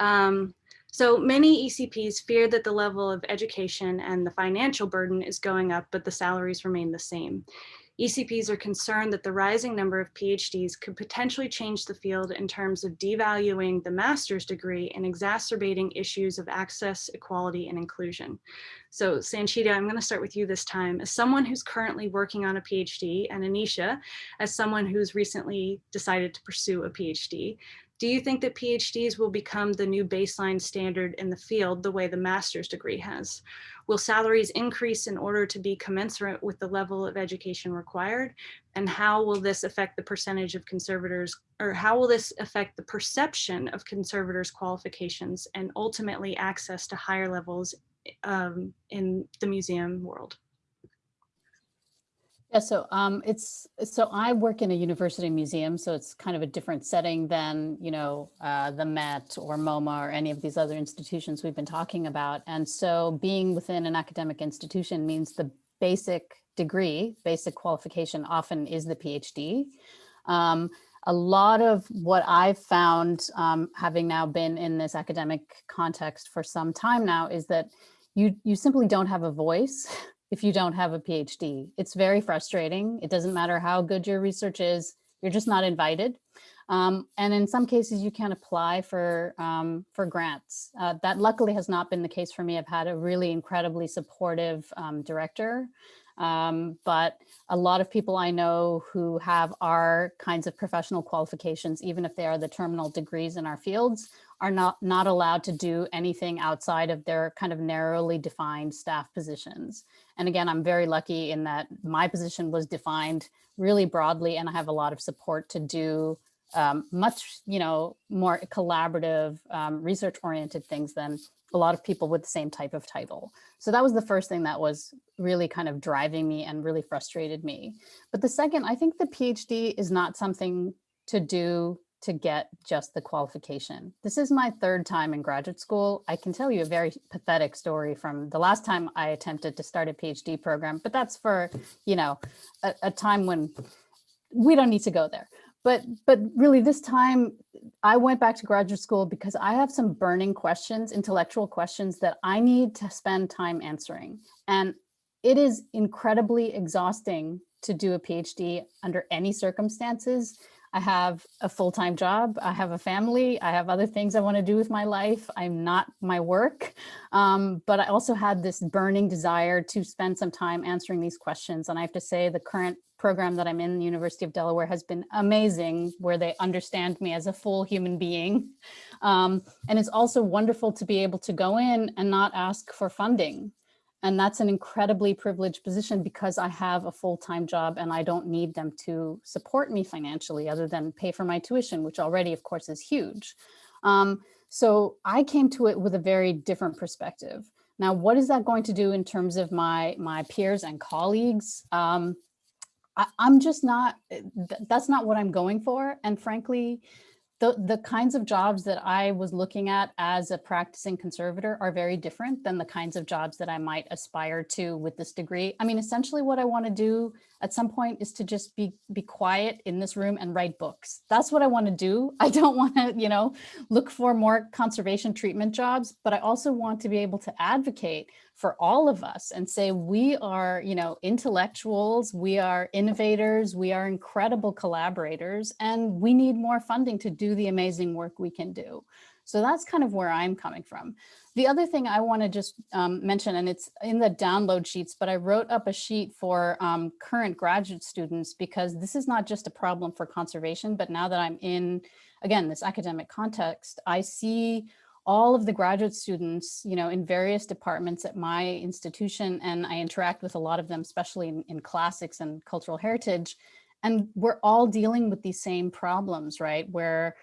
Um, so many ECPs fear that the level of education and the financial burden is going up, but the salaries remain the same. ECPs are concerned that the rising number of PhDs could potentially change the field in terms of devaluing the master's degree and exacerbating issues of access, equality, and inclusion. So Sanchita, I'm going to start with you this time. As someone who's currently working on a PhD and Anisha, as someone who's recently decided to pursue a PhD, do you think that PhDs will become the new baseline standard in the field the way the master's degree has? Will salaries increase in order to be commensurate with the level of education required? And how will this affect the percentage of conservators, or how will this affect the perception of conservators' qualifications and ultimately access to higher levels um, in the museum world? Yeah, so um, it's so I work in a university museum, so it's kind of a different setting than you know uh, the Met or MoMA or any of these other institutions we've been talking about. And so being within an academic institution means the basic degree, basic qualification often is the PhD. Um, a lot of what I've found, um, having now been in this academic context for some time now, is that you you simply don't have a voice if you don't have a PhD. It's very frustrating. It doesn't matter how good your research is, you're just not invited. Um, and in some cases you can apply for, um, for grants. Uh, that luckily has not been the case for me. I've had a really incredibly supportive um, director, um, but a lot of people I know who have our kinds of professional qualifications, even if they are the terminal degrees in our fields, are not, not allowed to do anything outside of their kind of narrowly defined staff positions. And again, I'm very lucky in that my position was defined really broadly and I have a lot of support to do um, much, you know, more collaborative, um, research oriented things than a lot of people with the same type of title. So that was the first thing that was really kind of driving me and really frustrated me. But the second, I think the PhD is not something to do to get just the qualification. This is my third time in graduate school. I can tell you a very pathetic story from the last time I attempted to start a PhD program, but that's for, you know, a, a time when we don't need to go there. But, but really this time I went back to graduate school because I have some burning questions, intellectual questions that I need to spend time answering. And it is incredibly exhausting to do a PhD under any circumstances I have a full-time job. I have a family. I have other things I want to do with my life. I'm not my work. Um, but I also had this burning desire to spend some time answering these questions. And I have to say the current program that I'm in, the University of Delaware, has been amazing, where they understand me as a full human being. Um, and it's also wonderful to be able to go in and not ask for funding. And that's an incredibly privileged position because I have a full-time job and I don't need them to support me financially other than pay for my tuition, which already, of course, is huge. Um, so I came to it with a very different perspective. Now, what is that going to do in terms of my, my peers and colleagues? Um, I, am just not, that's not what I'm going for. And frankly, the, the kinds of jobs that I was looking at as a practicing conservator are very different than the kinds of jobs that I might aspire to with this degree. I mean, essentially what I want to do at some point is to just be be quiet in this room and write books. That's what I want to do. I don't want to, you know, look for more conservation treatment jobs, but I also want to be able to advocate for all of us and say we are, you know, intellectuals, we are innovators, we are incredible collaborators, and we need more funding to do the amazing work we can do. So that's kind of where I'm coming from. The other thing I want to just um, mention, and it's in the download sheets, but I wrote up a sheet for um, current graduate students because this is not just a problem for conservation, but now that I'm in, again, this academic context, I see all of the graduate students, you know, in various departments at my institution, and I interact with a lot of them, especially in, in classics and cultural heritage, and we're all dealing with these same problems, right? Where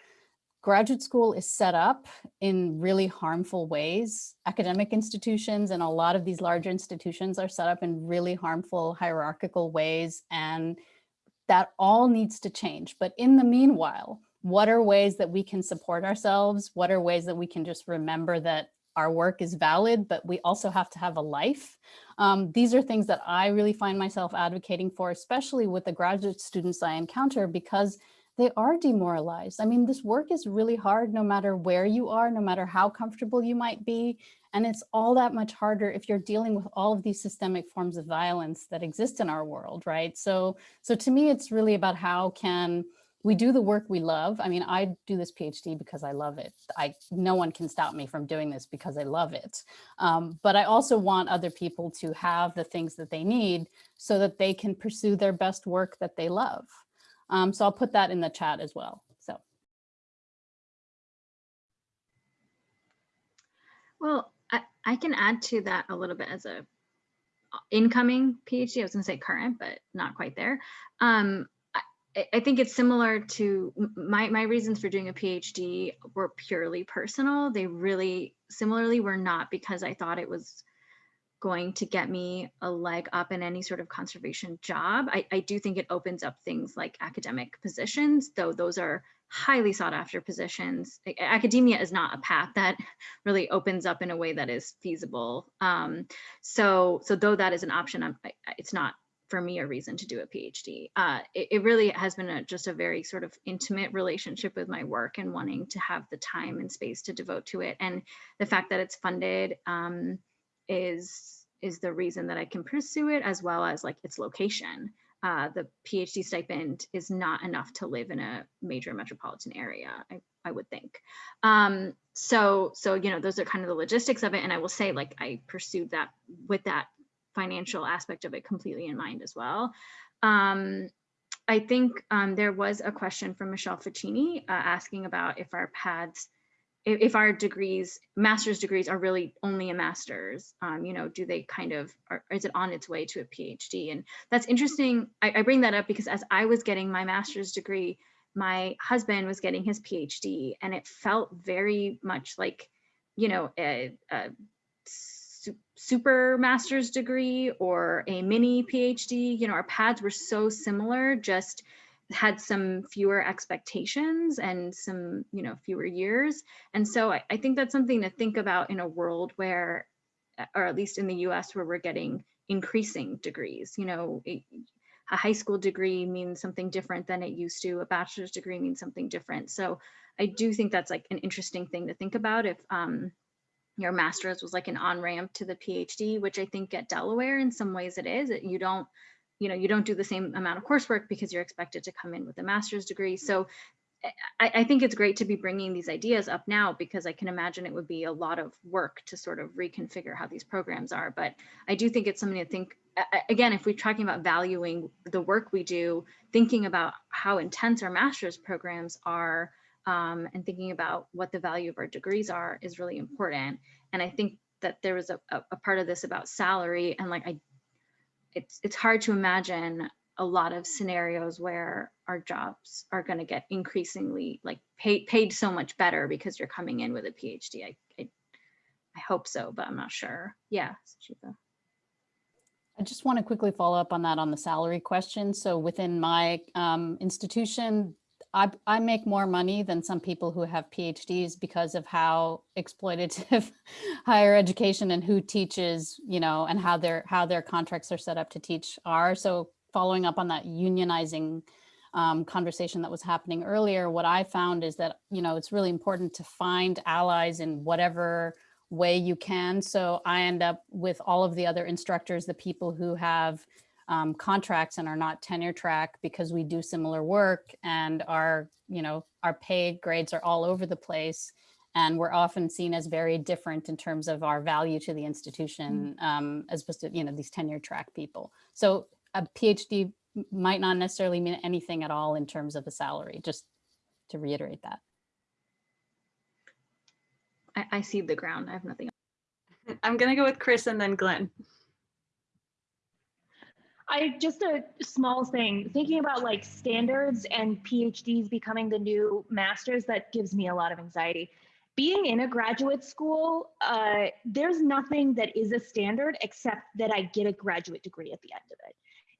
graduate school is set up in really harmful ways. Academic institutions and a lot of these larger institutions are set up in really harmful hierarchical ways and that all needs to change. But in the meanwhile, what are ways that we can support ourselves? What are ways that we can just remember that our work is valid, but we also have to have a life. Um, these are things that I really find myself advocating for, especially with the graduate students I encounter, because they are demoralized. I mean, this work is really hard no matter where you are, no matter how comfortable you might be. And it's all that much harder if you're dealing with all of these systemic forms of violence that exist in our world, right? So, so to me, it's really about how can we do the work we love. I mean, I do this PhD because I love it. I no one can stop me from doing this because I love it. Um, but I also want other people to have the things that they need so that they can pursue their best work that they love. Um, so I'll put that in the chat as well. So Well, I, I can add to that a little bit as a incoming PhD. I was going to say current, but not quite there. Um, I, I think it's similar to my my reasons for doing a PhD were purely personal. They really similarly were not because I thought it was going to get me a leg up in any sort of conservation job. I, I do think it opens up things like academic positions, though those are highly sought after positions. Academia is not a path that really opens up in a way that is feasible. Um, so, so though that is an option, I'm, it's not for me a reason to do a PhD. Uh, it, it really has been a, just a very sort of intimate relationship with my work and wanting to have the time and space to devote to it. And the fact that it's funded um, is is the reason that I can pursue it, as well as like its location. Uh, the PhD stipend is not enough to live in a major metropolitan area, I, I would think. Um, so, so you know, those are kind of the logistics of it. And I will say, like, I pursued that with that financial aspect of it completely in mind as well. Um, I think um, there was a question from Michelle Ficini uh, asking about if our pads if, our degrees, master's degrees are really only a master's, um, you know, do they kind of, or is it on its way to a PhD? And that's interesting. I, I bring that up because as I was getting my master's degree, my husband was getting his PhD and it felt very much like, you know, a, a su- super master's degree or a mini PhD, you know, our paths were so similar, just had some fewer expectations and some you know fewer years. And so I, I think that's something to think about in a world where uh, or at least in the us where we're getting increasing degrees. You know a, a high school degree means something different than it used to. A bachelor's degree means something different. So i do think that's like an interesting thing to think about if um, your master's was like an on ramp to the phd which i think at delaware in some ways it is. You don't you know, you don't do the same amount of coursework because you're expected to come in with a master's degree. So I, I, think it's great to be bringing these ideas up now because I can imagine it would be a lot of work to sort of reconfigure how these programs are. But I do think it's something to think, again, if we're talking about valuing the work we do, thinking about how intense our master's programs are um, and thinking about what the value of our degrees are is really important. And I think that there was a, a part of this about salary and like I it's it's hard to imagine a lot of scenarios where our jobs are going to get increasingly like paid paid so much better because you're coming in with a PhD. I I, I hope so, but I'm not sure. Yeah, Shiva. I just want to quickly follow up on that on the salary question. So within my um, institution, I, I make more money than some people who have PhDs because of how exploitative higher education and who teaches, you know, and how their how their contracts are set up to teach are. So following up on that unionizing um, conversation that was happening earlier, what I found is that, you know, it's really important to find allies in whatever way you can. So I end up with all of the other instructors, the people who have um, contracts and are not tenure track because we do similar work and our, you know, our pay grades are all over the place. And we're often seen as very different in terms of our value to the institution um, as opposed to, you know, these tenure track people. So a PhD might not necessarily mean anything at all in terms of a salary, just to reiterate that. I, I see the ground. I have nothing. I'm gonna go with Chris and then Glenn. I just a small thing thinking about like standards and PhDs becoming the new masters that gives me a lot of anxiety. Being in a graduate school, uh, there's nothing that is a standard except that I get a graduate degree at the end of it.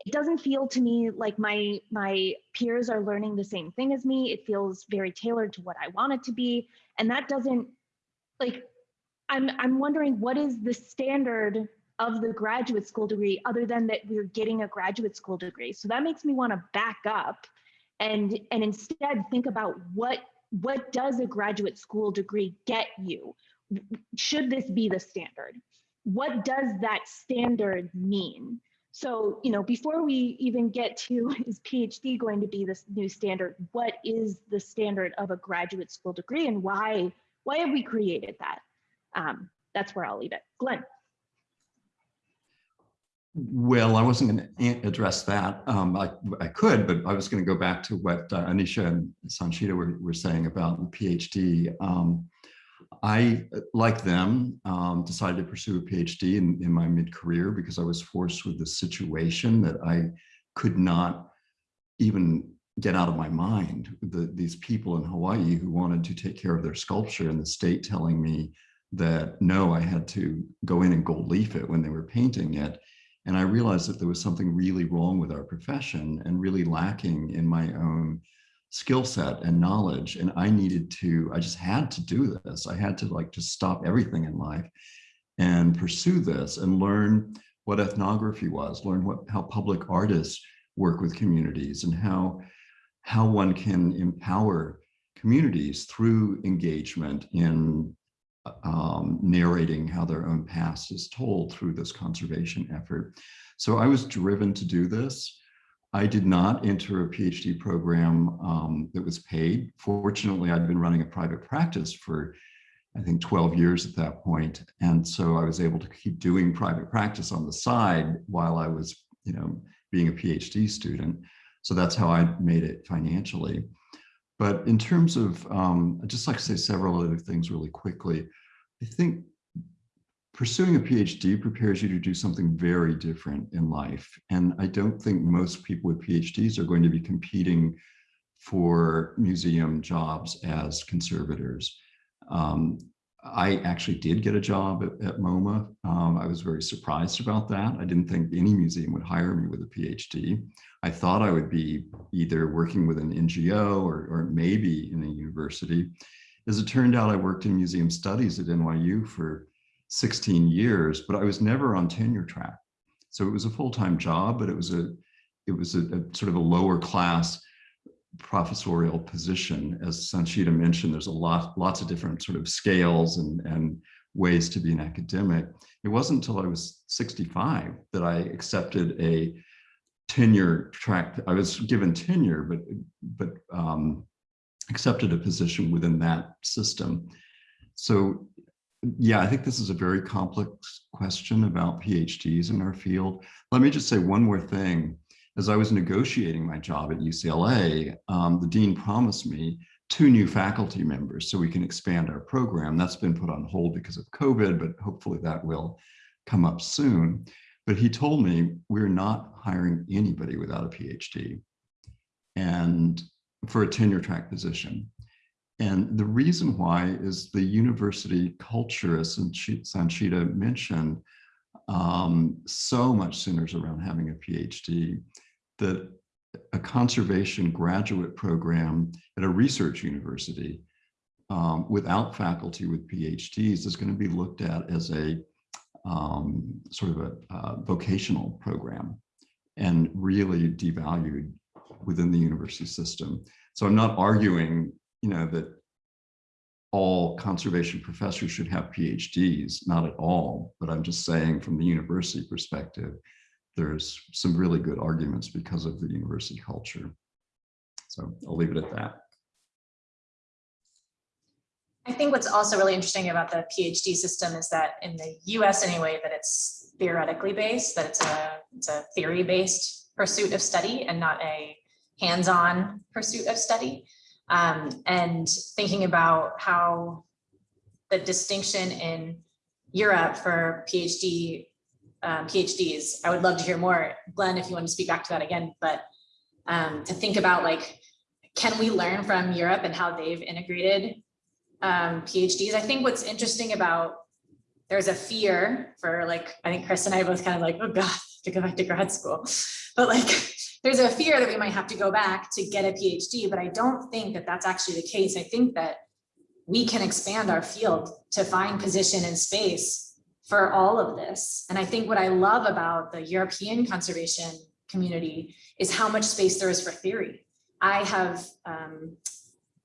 It doesn't feel to me like my my peers are learning the same thing as me. It feels very tailored to what I want it to be, and that doesn't like. I'm I'm wondering what is the standard of the graduate school degree other than that we're getting a graduate school degree. So that makes me want to back up and and instead think about what what does a graduate school degree get you? should this be the standard? What does that standard mean? So, you know, before we even get to is PhD going to be this new standard, what is the standard of a graduate school degree and why, why have we created that? Um, that's where I'll leave it. Glenn. Well, I wasn't going to address that. Um, I, I could, but I was going to go back to what uh, Anisha and Sanchita were, were saying about the PhD. Um, I, like them, um, decided to pursue a PhD in, in my mid-career because I was forced with the situation that I could not even get out of my mind. The, these people in Hawaii who wanted to take care of their sculpture and the state telling me that no, I had to go in and gold leaf it when they were painting it. And I realized that there was something really wrong with our profession and really lacking in my own skill set and knowledge. And I needed to, I just had to do this. I had to like just stop everything in life and pursue this and learn what ethnography was, learn what how public artists work with communities and how, how one can empower communities through engagement in um, narrating how their own past is told through this conservation effort. So I was driven to do this. I did not enter a PhD program um, that was paid. Fortunately, I'd been running a private practice for, I think, 12 years at that point. And so I was able to keep doing private practice on the side while I was, you know, being a PhD student. So that's how I made it financially. But in terms of, um, I'd just like to say several other things really quickly. I think pursuing a PhD prepares you to do something very different in life. And I don't think most people with PhDs are going to be competing for museum jobs as conservators. Um, I actually did get a job at, at MoMA. Um, I was very surprised about that. I didn't think any museum would hire me with a PhD. I thought I would be either working with an NGO or, or maybe in a university. As it turned out, I worked in museum studies at NYU for 16 years, but I was never on tenure track. So it was a full-time job, but it was a it was a, a sort of a lower class professorial position. As Sanchita mentioned, there's a lot, lots of different sort of scales and, and ways to be an academic. It wasn't until I was 65 that I accepted a tenure track. I was given tenure, but, but um, accepted a position within that system. So yeah, I think this is a very complex question about PhDs in our field. Let me just say one more thing as I was negotiating my job at UCLA, um, the dean promised me two new faculty members so we can expand our program. That's been put on hold because of COVID, but hopefully that will come up soon. But he told me we're not hiring anybody without a PhD and for a tenure track position. And the reason why is the university culture, as Sanchita mentioned, um, so much centers around having a PhD that a conservation graduate program at a research university um, without faculty with PhDs is going to be looked at as a um, sort of a uh, vocational program and really devalued within the university system. So I'm not arguing, you know, that all conservation professors should have PhDs, not at all, but I'm just saying from the university perspective, there's some really good arguments because of the university culture. So I'll leave it at that. I think what's also really interesting about the PhD system is that in the US anyway, that it's theoretically based, that it's a, it's a theory based pursuit of study and not a hands-on pursuit of study. Um, and thinking about how the distinction in Europe for PhD um, PhDs. I would love to hear more, Glenn, if you want to speak back to that again, but um, to think about like, can we learn from Europe and how they've integrated um, PhDs? I think what's interesting about, there's a fear for like, I think Chris and I both kind of like, oh God, to go back to grad school. But like, there's a fear that we might have to go back to get a PhD, but I don't think that that's actually the case. I think that we can expand our field to find position in space for all of this. And I think what I love about the European conservation community is how much space there is for theory. I have um,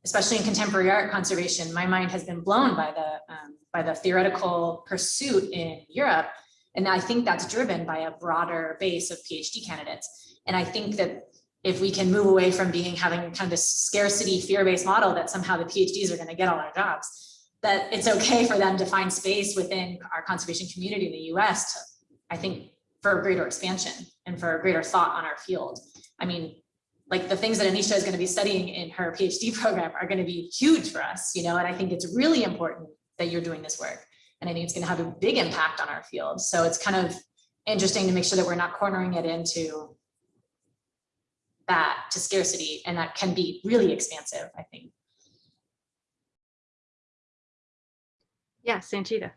especially in contemporary art conservation, my mind has been blown by the um, by the theoretical pursuit in Europe. And I think that's driven by a broader base of PhD candidates. And I think that if we can move away from being having kind of this scarcity fear-based model that somehow the PhDs are going to get all our jobs, that it's okay for them to find space within our conservation community in the US to, I think, for greater expansion and for greater thought on our field. I mean, like the things that Anisha is going to be studying in her PhD program are going to be huge for us, you know, and I think it's really important that you're doing this work. And I think it's going to have a big impact on our field. So it's kind of interesting to make sure that we're not cornering it into that to scarcity and that can be really expansive, I think. Yeah, Sanchita.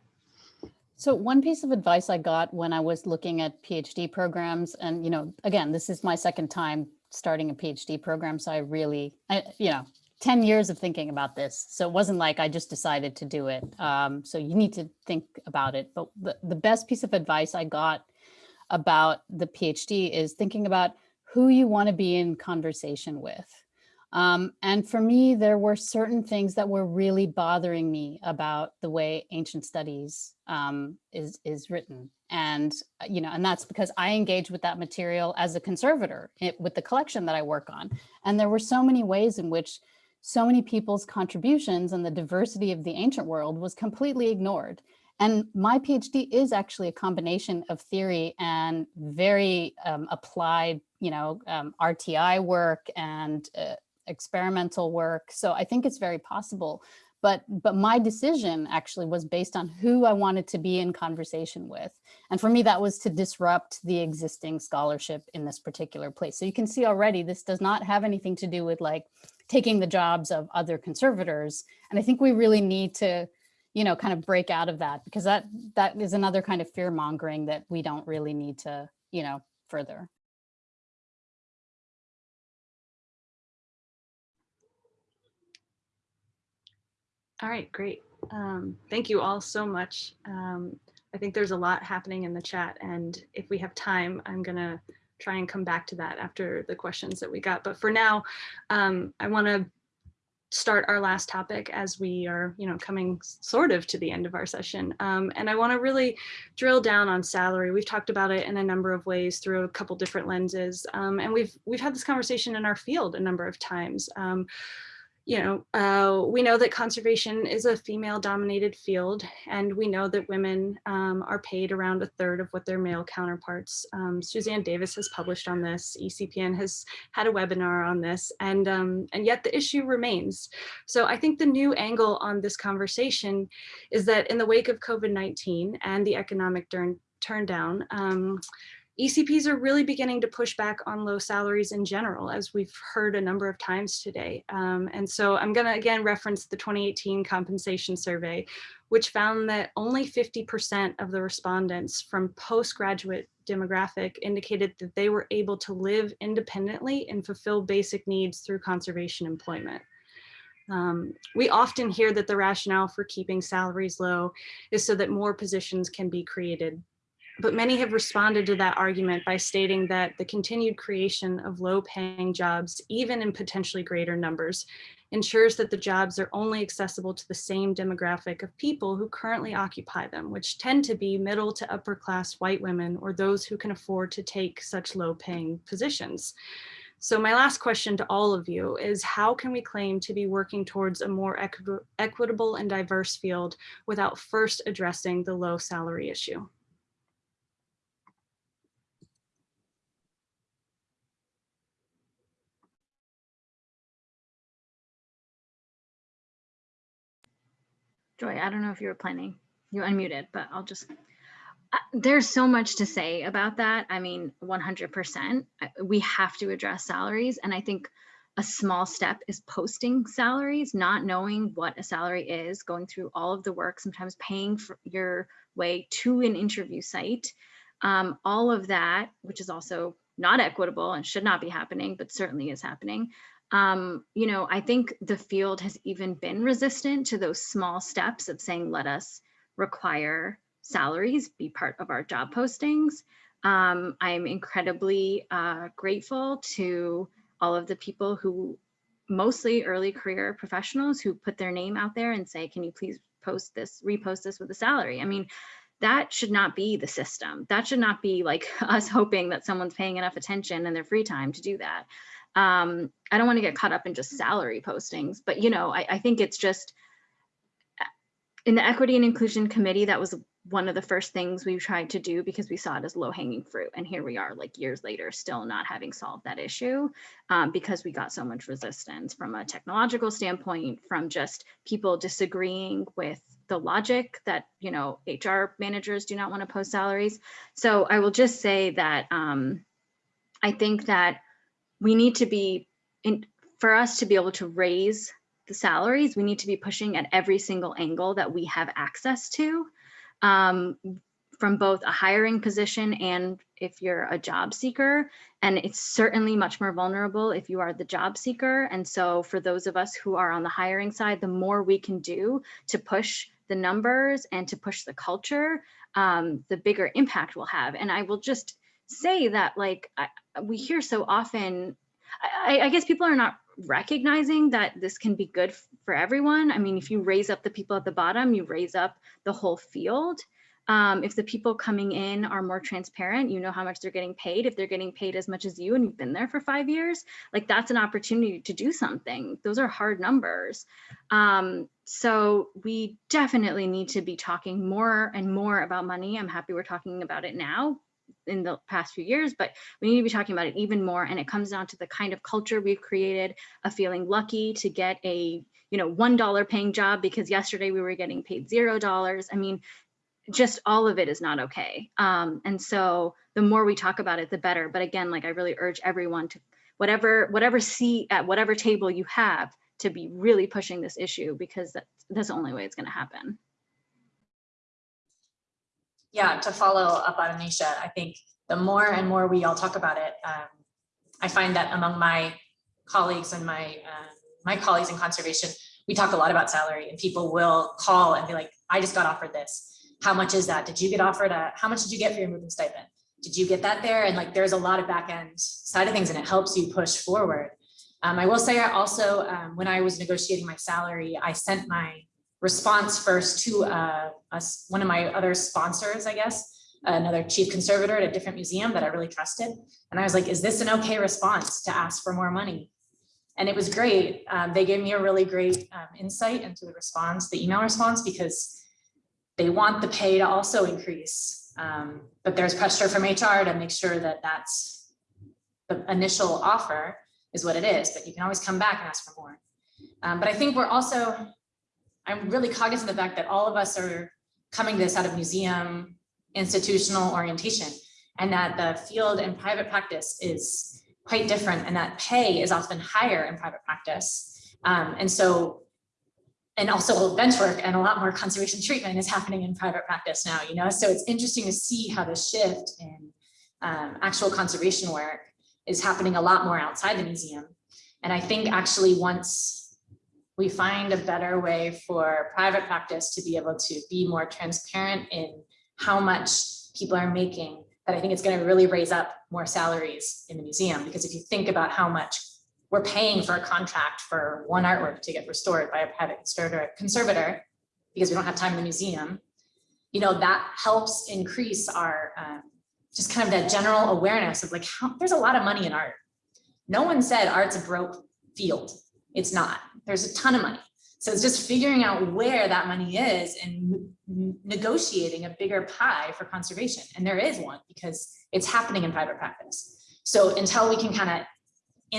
So one piece of advice I got when I was looking at PhD programs, and you know, again, this is my second time starting a PhD program, so I really, I, you know, 10 years of thinking about this. So it wasn't like I just decided to do it. Um, so you need to think about it. But the, the best piece of advice I got about the PhD is thinking about who you want to be in conversation with. Um, and for me, there were certain things that were really bothering me about the way ancient studies um, is, is written. And, uh, you know, and that's because I engage with that material as a conservator it, with the collection that I work on. And there were so many ways in which so many people's contributions and the diversity of the ancient world was completely ignored. And my PhD is actually a combination of theory and very um, applied, you know, um, RTI work and uh, experimental work. So I think it's very possible. But, but my decision actually was based on who I wanted to be in conversation with. And for me, that was to disrupt the existing scholarship in this particular place. So you can see already, this does not have anything to do with like taking the jobs of other conservators. And I think we really need to, you know, kind of break out of that because that that is another kind of fear mongering that we don't really need to, you know, further. All right, great. Um, thank you all so much. Um, I think there's a lot happening in the chat and if we have time, I'm gonna try and come back to that after the questions that we got. But for now, um, I wanna start our last topic as we are, you know, coming sort of to the end of our session. Um, and I want to really drill down on salary. We've talked about it in a number of ways through a couple different lenses. Um, and we've we've had this conversation in our field a number of times. Um, you know, uh, we know that conservation is a female dominated field and we know that women um, are paid around a third of what their male counterparts. Um, Suzanne Davis has published on this, ECPN has had a webinar on this and, um, and yet the issue remains. So I think the new angle on this conversation is that in the wake of COVID-19 and the economic turn, turn down, um, ECPs are really beginning to push back on low salaries in general, as we've heard a number of times today. Um, and so I'm going to again reference the 2018 compensation survey, which found that only 50% of the respondents from postgraduate demographic indicated that they were able to live independently and fulfill basic needs through conservation employment. Um, we often hear that the rationale for keeping salaries low is so that more positions can be created but many have responded to that argument by stating that the continued creation of low paying jobs, even in potentially greater numbers, ensures that the jobs are only accessible to the same demographic of people who currently occupy them, which tend to be middle to upper class white women or those who can afford to take such low paying positions. So my last question to all of you is how can we claim to be working towards a more equi equitable and diverse field without first addressing the low salary issue? Joy, I don't know if you were planning, you unmuted, but I'll just, uh, there's so much to say about that. I mean, 100%, we have to address salaries. And I think a small step is posting salaries, not knowing what a salary is, going through all of the work, sometimes paying for your way to an interview site. Um, all of that, which is also not equitable and should not be happening, but certainly is happening um, you know, I think the field has even been resistant to those small steps of saying, let us require salaries be part of our job postings. Um, I'm incredibly uh, grateful to all of the people who mostly early career professionals who put their name out there and say, can you please post this, repost this with a salary? I mean, that should not be the system. That should not be like us hoping that someone's paying enough attention in their free time to do that. Um, I don't want to get caught up in just salary postings, but you know, I, I think it's just in the equity and inclusion committee, that was one of the first things we tried to do because we saw it as low hanging fruit. And here we are like years later, still not having solved that issue um, because we got so much resistance from a technological standpoint, from just people disagreeing with the logic that, you know, HR managers do not want to post salaries. So I will just say that um, I think that we need to be in for us to be able to raise the salaries, we need to be pushing at every single angle that we have access to um, from both a hiring position and if you're a job seeker. And it's certainly much more vulnerable if you are the job seeker. And so for those of us who are on the hiring side, the more we can do to push the numbers and to push the culture, um, the bigger impact we'll have. And I will just say that like I, we hear so often, I, I guess people are not recognizing that this can be good for everyone. I mean, if you raise up the people at the bottom, you raise up the whole field. Um, if the people coming in are more transparent, you know how much they're getting paid. If they're getting paid as much as you and you've been there for five years, like that's an opportunity to do something. Those are hard numbers. Um, so we definitely need to be talking more and more about money. I'm happy we're talking about it now in the past few years, but we need to be talking about it even more. And it comes down to the kind of culture we've created of feeling lucky to get a, you know, $1 paying job because yesterday we were getting paid $0. I mean, just all of it is not okay. Um, and so the more we talk about it, the better. But again, like I really urge everyone to whatever, whatever seat at whatever table you have to be really pushing this issue because that's, that's the only way it's gonna happen. Yeah, to follow up on Anisha, I think the more and more we all talk about it, um, I find that among my colleagues and my uh, my colleagues in conservation, we talk a lot about salary and people will call and be like, I just got offered this. How much is that? Did you get offered a, how much did you get for your moving stipend? Did you get that there? And like, there's a lot of back end side of things and it helps you push forward. Um, I will say also, um, when I was negotiating my salary, I sent my response first to uh, one of my other sponsors, I guess, another chief conservator at a different museum that I really trusted. And I was like, is this an okay response to ask for more money? And it was great. Um, they gave me a really great um, insight into the response, the email response, because they want the pay to also increase. Um, but there's pressure from HR to make sure that that's the initial offer is what it is, but you can always come back and ask for more. Um, but I think we're also I'm really cognizant of the fact that all of us are coming to this out of museum institutional orientation and that the field and private practice is quite different and that pay is often higher in private practice. Um, and so, and also bench work and a lot more conservation treatment is happening in private practice now, you know, so it's interesting to see how the shift in um, actual conservation work is happening a lot more outside the museum. And I think actually once we find a better way for private practice to be able to be more transparent in how much people are making, that I think it's going to really raise up more salaries in the museum. Because if you think about how much we're paying for a contract for one artwork to get restored by a private conservator, because we don't have time in the museum, you know, that helps increase our um, just kind of that general awareness of like, how, there's a lot of money in art. No one said art's a broke field. It's not. There's a ton of money. So it's just figuring out where that money is and negotiating a bigger pie for conservation. And there is one because it's happening in private practice. So until we can kind of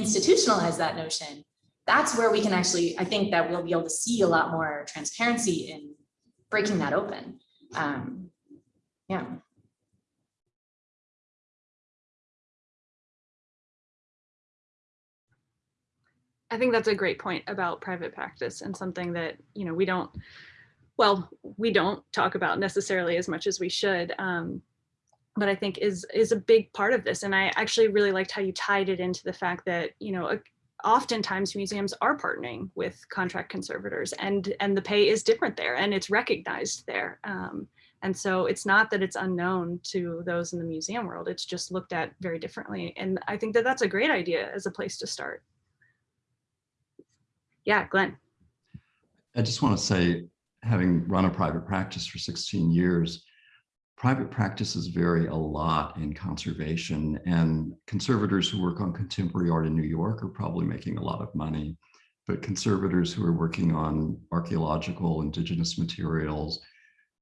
institutionalize that notion, that's where we can actually, I think that we'll be able to see a lot more transparency in breaking that open. Um, yeah. I think that's a great point about private practice and something that, you know, we don't, well, we don't talk about necessarily as much as we should. Um, but I think is is a big part of this. And I actually really liked how you tied it into the fact that, you know, oftentimes museums are partnering with contract conservators and and the pay is different there and it's recognized there. Um, and so it's not that it's unknown to those in the museum world, it's just looked at very differently. And I think that that's a great idea as a place to start. Yeah, Glenn. I just want to say, having run a private practice for 16 years, private practices vary a lot in conservation and conservators who work on contemporary art in New York are probably making a lot of money, but conservators who are working on archaeological, indigenous materials,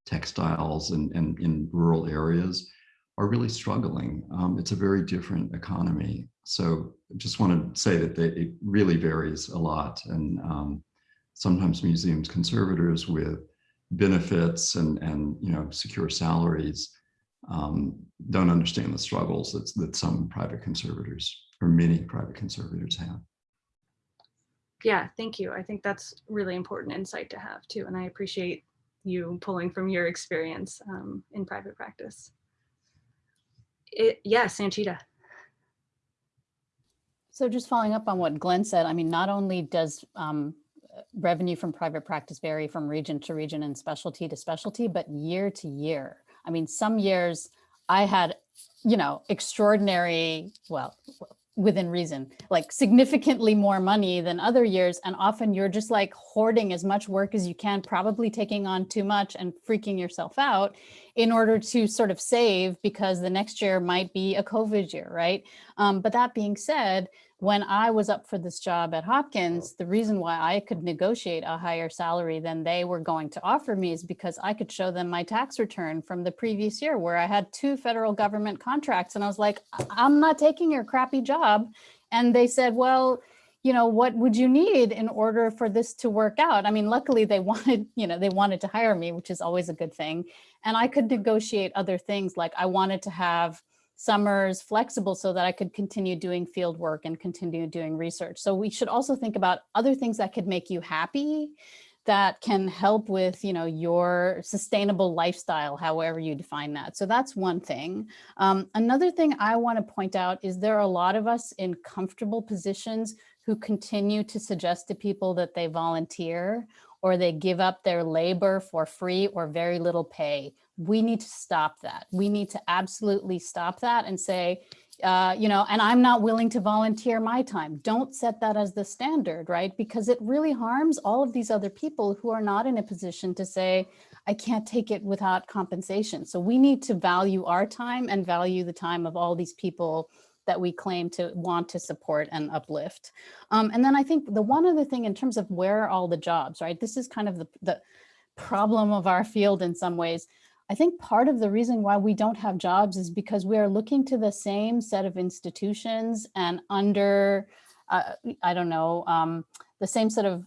textiles and, and in rural areas are really struggling. Um, it's a very different economy. So just want to say that they, it really varies a lot. And um, sometimes museums conservators with benefits and, and you know, secure salaries um, don't understand the struggles that, that some private conservators or many private conservators have. Yeah, thank you. I think that's really important insight to have too. And I appreciate you pulling from your experience um, in private practice. It, yeah, Sanchita. So just following up on what Glenn said, I mean, not only does um, revenue from private practice vary from region to region and specialty to specialty, but year to year. I mean, some years I had, you know, extraordinary, well, within reason, like significantly more money than other years. And often you're just like hoarding as much work as you can, probably taking on too much and freaking yourself out in order to sort of save because the next year might be a COVID year, right? Um, but that being said, when I was up for this job at Hopkins, the reason why I could negotiate a higher salary than they were going to offer me is because I could show them my tax return from the previous year where I had two federal government contracts. And I was like, I'm not taking your crappy job. And they said, well, you know, what would you need in order for this to work out? I mean, luckily they wanted, you know, they wanted to hire me, which is always a good thing. And I could negotiate other things like I wanted to have summers flexible so that I could continue doing field work and continue doing research. So we should also think about other things that could make you happy that can help with you know your sustainable lifestyle however you define that. So that's one thing. Um, another thing i want to point out is there are a lot of us in comfortable positions who continue to suggest to people that they volunteer or they give up their labor for free or very little pay we need to stop that. We need to absolutely stop that and say, uh, you know, and I'm not willing to volunteer my time. Don't set that as the standard, right? Because it really harms all of these other people who are not in a position to say, I can't take it without compensation. So we need to value our time and value the time of all these people that we claim to want to support and uplift. Um, and then I think the one other thing in terms of where are all the jobs, right? This is kind of the, the problem of our field in some ways. I think part of the reason why we don't have jobs is because we are looking to the same set of institutions and under, uh, I don't know, um, the same set of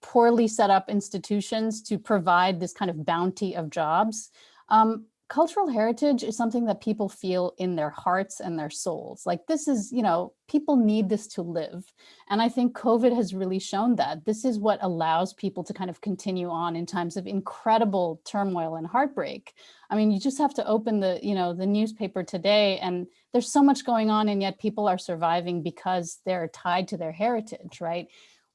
poorly set up institutions to provide this kind of bounty of jobs. Um, cultural heritage is something that people feel in their hearts and their souls. Like this is, you know, people need this to live. And I think COVID has really shown that this is what allows people to kind of continue on in times of incredible turmoil and heartbreak. I mean, you just have to open the, you know, the newspaper today and there's so much going on and yet people are surviving because they're tied to their heritage, right?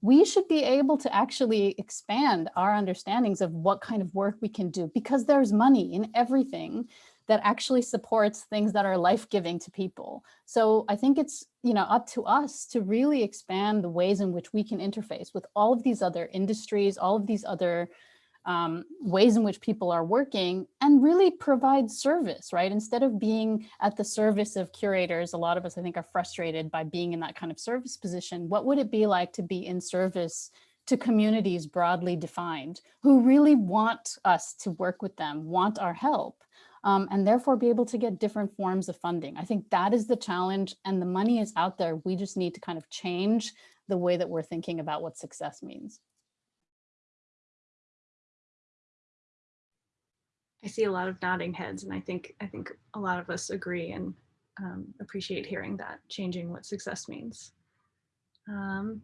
We should be able to actually expand our understandings of what kind of work we can do because there's money in everything that actually supports things that are life-giving to people. So I think it's you know up to us to really expand the ways in which we can interface with all of these other industries, all of these other um, ways in which people are working and really provide service, right? Instead of being at the service of curators, a lot of us I think are frustrated by being in that kind of service position. What would it be like to be in service to communities broadly defined who really want us to work with them, want our help, um, and therefore be able to get different forms of funding. I think that is the challenge and the money is out there. We just need to kind of change the way that we're thinking about what success means. I see a lot of nodding heads and I think I think a lot of us agree and um, appreciate hearing that changing what success means. Um,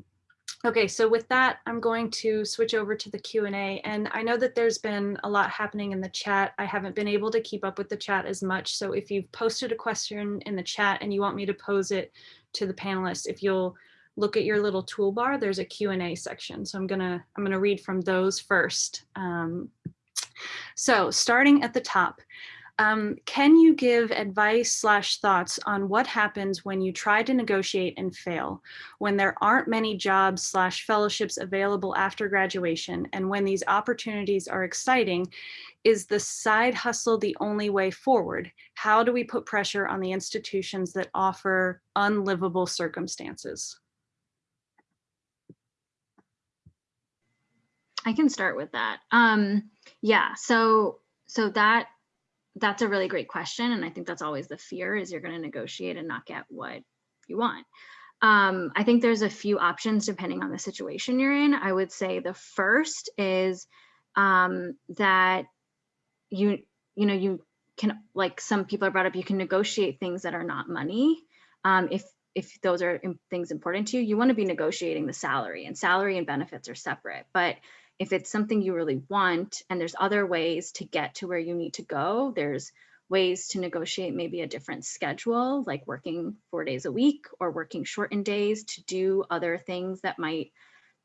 okay, so with that, I'm going to switch over to the Q&A and I know that there's been a lot happening in the chat. I haven't been able to keep up with the chat as much. So if you've posted a question in the chat and you want me to pose it to the panelists, if you'll look at your little toolbar, there's a Q&A section. So I'm gonna I'm gonna read from those first. Um, so starting at the top, Um, can you give advice slash thoughts on what happens when you try to negotiate and fail, when there aren't many jobs slash fellowships available after graduation, and when these opportunities are exciting, is the side hustle the only way forward? How do we put pressure on the institutions that offer unlivable circumstances? I can start with that. Um, yeah, so so that that's a really great question, and I think that's always the fear is you're going to negotiate and not get what you want. Um, I think there's a few options depending on the situation you're in. I would say the first is um, that you you know you can like some people are brought up you can negotiate things that are not money um, if if those are things important to you you want to be negotiating the salary and salary and benefits are separate but if it's something you really want and there's other ways to get to where you need to go, there's ways to negotiate maybe a different schedule, like working four days a week or working shortened days to do other things that might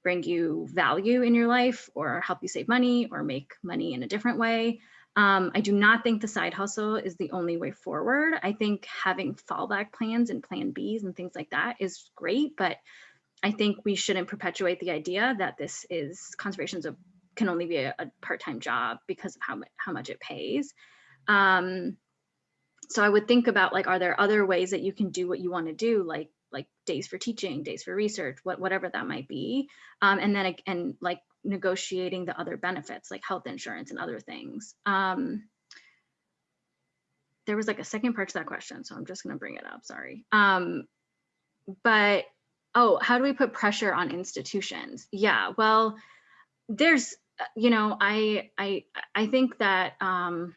bring you value in your life or help you save money or make money in a different way. Um, I do not think the side hustle is the only way forward. I think having fallback plans and plan Bs and things like that is great, but I think we shouldn't perpetuate the idea that this is conservation's a, can only be a, a part-time job because of how, how much it pays. Um, so I would think about like, are there other ways that you can do what you want to do, like like days for teaching, days for research, what whatever that might be, um, and then and like negotiating the other benefits like health insurance and other things. Um, there was like a second part to that question, so I'm just going to bring it up. Sorry. Um, but oh, how do we put pressure on institutions? Yeah, well, there's, uh, you know, I, I, I think that um,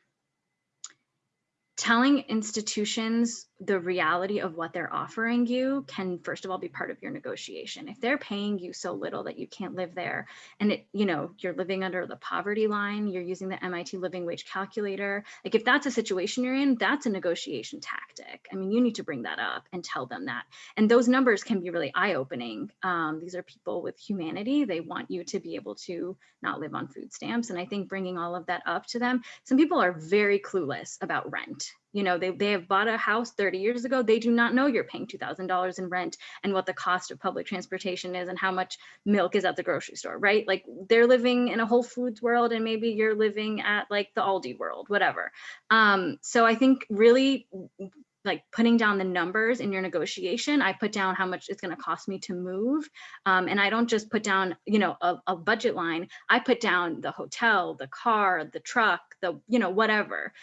telling institutions the reality of what they're offering you can first of all be part of your negotiation. If they're paying you so little that you can't live there and it you know you're living under the poverty line you're using the mit living wage calculator like if that's a situation you're in that's a negotiation tactic. I mean you need to bring that up and tell them that. And those numbers can be really eye-opening. Um, these are people with humanity. They want you to be able to not live on food stamps. And i think bringing all of that up to them some people are very clueless about rent you know they, they have bought a house 30 years ago they do not know you're paying $2000 in rent and what the cost of public transportation is and how much milk is at the grocery store right? Like they're living in a whole foods world and maybe you're living at like the aldi world whatever. Um, so i think really like putting down the numbers in your negotiation i put down how much it's going to cost me to move um, and i don't just put down you know a, a, budget line. I put down the hotel the car the truck the you know whatever.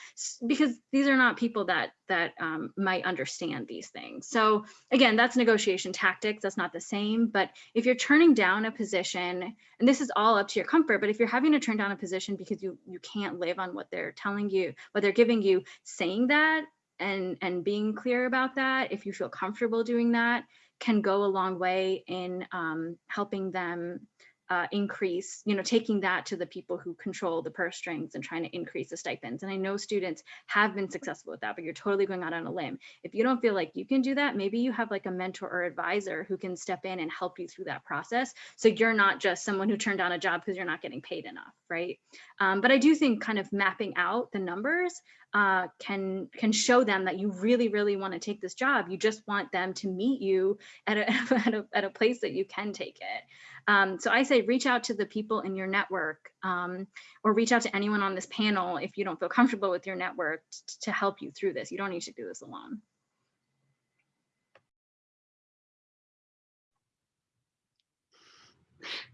Because these are not people that that um, might understand these things. So again that's negotiation tactics that's not the same but if you're turning down a position and this is all up to your comfort but if you're having to turn down a position because you you can't live on what they're telling you what they're giving you saying that and and being clear about that if you feel comfortable doing that can go a long way in um, helping them uh, increase, you know, taking that to the people who control the purse strings and trying to increase the stipends. And I know students have been successful with that, but you're totally going out on a limb. If you don't feel like you can do that, maybe you have like a mentor or advisor who can step in and help you through that process. So you're not just someone who turned down a job because you're not getting paid enough, right? Um, but I do think kind of mapping out the numbers uh, can can show them that you really, really want to take this job. You just want them to meet you at a, at a, at a place that you can take it. Um, so I say reach out to the people in your network um, or reach out to anyone on this panel if you don't feel comfortable with your network to help you through this. You don't need to do this alone.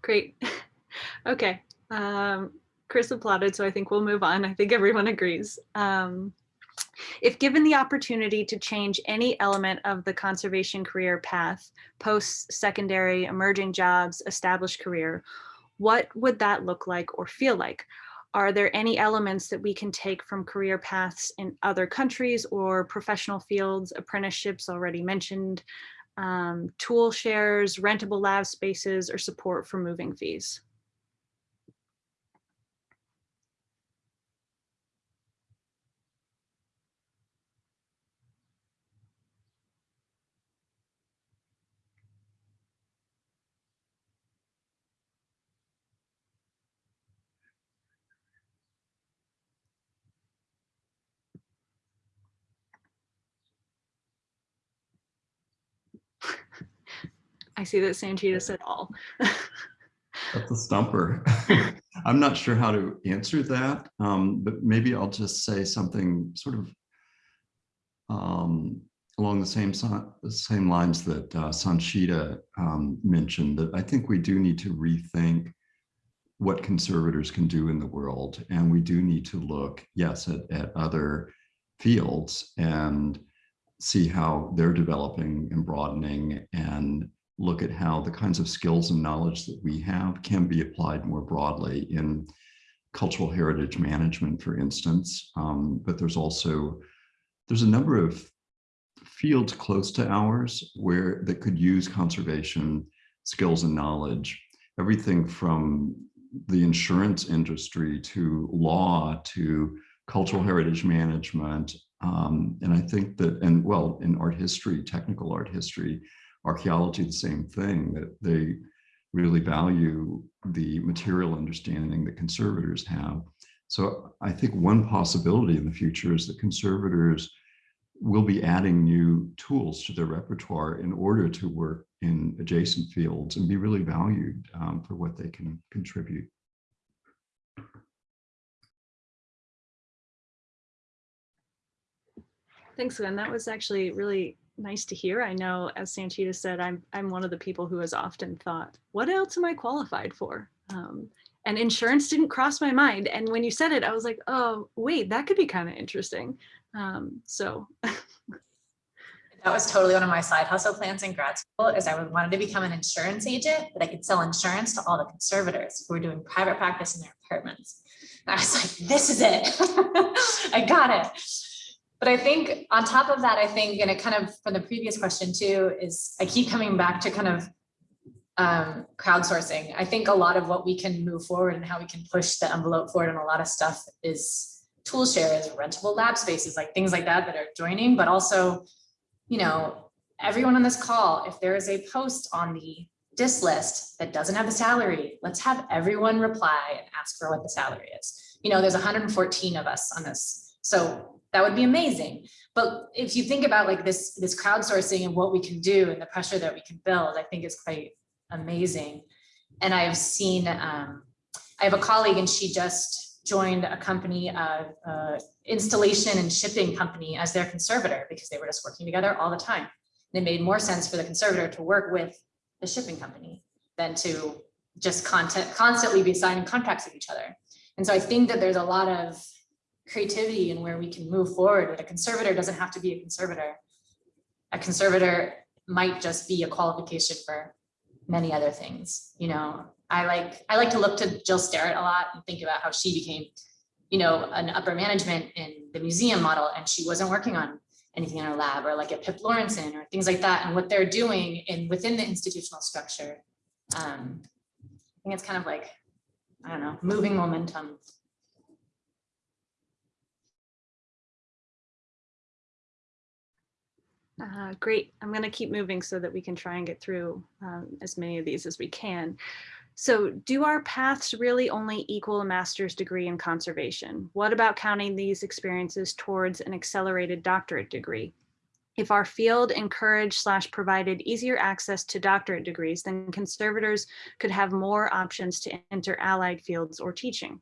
Great. Okay. Um, Chris applauded, so I think we'll move on. I think everyone agrees. Um, if given the opportunity to change any element of the conservation career path, post-secondary, emerging jobs, established career, what would that look like or feel like? Are there any elements that we can take from career paths in other countries or professional fields, apprenticeships already mentioned, um, tool shares, rentable lab spaces, or support for moving fees? I see that Sanchita said all. That's a stumper. I'm not sure how to answer that, um, but maybe I'll just say something sort of um, along the same same lines that uh, Sanchita um, mentioned. That I think we do need to rethink what conservators can do in the world, and we do need to look, yes, at, at other fields and see how they're developing and broadening and look at how the kinds of skills and knowledge that we have can be applied more broadly in cultural heritage management, for instance. Um, but there's also, there's a number of fields close to ours where that could use conservation skills and knowledge. Everything from the insurance industry to law to cultural heritage management. Um, and I think that, and well, in art history, technical art history, archaeology, the same thing, that they really value the material understanding that conservators have. So I think one possibility in the future is that conservators will be adding new tools to their repertoire in order to work in adjacent fields and be really valued um, for what they can contribute. Thanks, Gwen. That was actually really nice to hear. I know, as Sanchita said, I'm I'm one of the people who has often thought, what else am I qualified for? Um, and insurance didn't cross my mind. And when you said it, I was like, oh, wait, that could be kind of interesting. Um, so That was totally one of my side hustle plans in grad school is I wanted to become an insurance agent that I could sell insurance to all the conservators who were doing private practice in their apartments. And I was like, this is it. I got it. But I think on top of that, I think, and it kind of from the previous question too, is I keep coming back to kind of um, crowdsourcing. I think a lot of what we can move forward and how we can push the envelope forward and a lot of stuff is tool shares, rentable lab spaces, like things like that that are joining, but also, you know, everyone on this call, if there is a post on the dis list that doesn't have the salary, let's have everyone reply and ask for what the salary is. You know, there's 114 of us on this. So that would be amazing. But if you think about like this, this crowdsourcing and what we can do and the pressure that we can build, I think is quite amazing. And I've seen, um, I have a colleague and she just joined a company, uh, uh, installation and shipping company as their conservator because they were just working together all the time. And it made more sense for the conservator to work with the shipping company than to just content, constantly be signing contracts with each other. And so I think that there's a lot of creativity and where we can move forward that a conservator doesn't have to be a conservator. A conservator might just be a qualification for many other things. You know, I like I like to look to Jill Sterrett a lot and think about how she became, you know, an upper management in the museum model and she wasn't working on anything in her lab or like at Pip Laurenson or things like that and what they're doing in within the institutional structure. Um, I think it's kind of like, I don't know, moving momentum Uh, great. I'm going to keep moving so that we can try and get through um, as many of these as we can. So do our paths really only equal a master's degree in conservation? What about counting these experiences towards an accelerated doctorate degree? If our field encouraged slash provided easier access to doctorate degrees, then conservators could have more options to enter allied fields or teaching.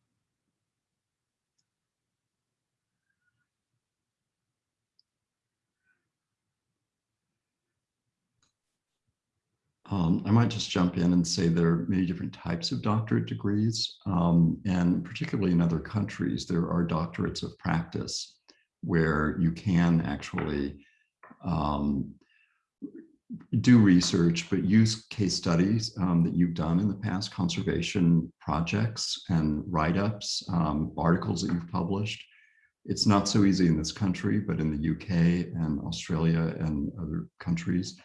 Um, I might just jump in and say there are many different types of doctorate degrees, um, and particularly in other countries, there are doctorates of practice where you can actually um, do research, but use case studies um, that you've done in the past, conservation projects and write-ups, um, articles that you've published. It's not so easy in this country, but in the UK and Australia and other countries,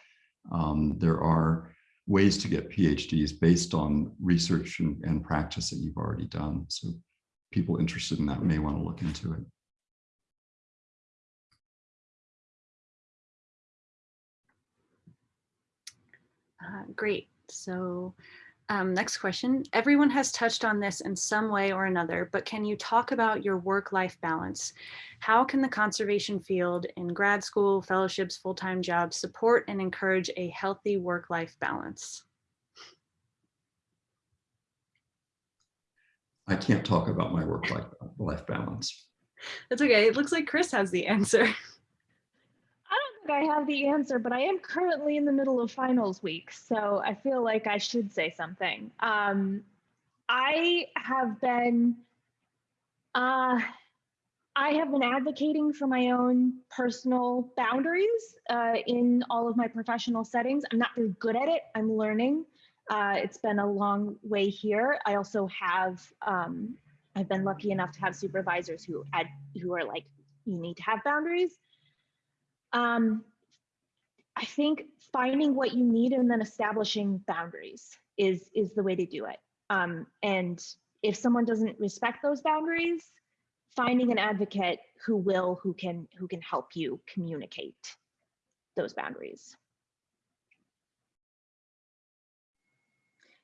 um, there are ways to get PhDs based on research and, and practice that you've already done. So people interested in that may want to look into it. Uh, great. So Um, next question. Everyone has touched on this in some way or another, but can you talk about your work-life balance? How can the conservation field in grad school, fellowships, full-time jobs support and encourage a healthy work-life balance? I can't talk about my work-life life balance. That's okay. It looks like Chris has the answer. I I have the answer, but I am currently in the middle of finals week, so I feel like I should say something. Um, I have been, uh, I have been advocating for my own personal boundaries uh, in all of my professional settings. I'm not very good at it. I'm learning. Uh, it's been a long way here. I also have, um, I've been lucky enough to have supervisors who add, who are like, you need to have boundaries. Um, I think finding what you need and then establishing boundaries is is the way to do it. Um, and if someone doesn't respect those boundaries, finding an advocate who will, who can, who can help you communicate those boundaries.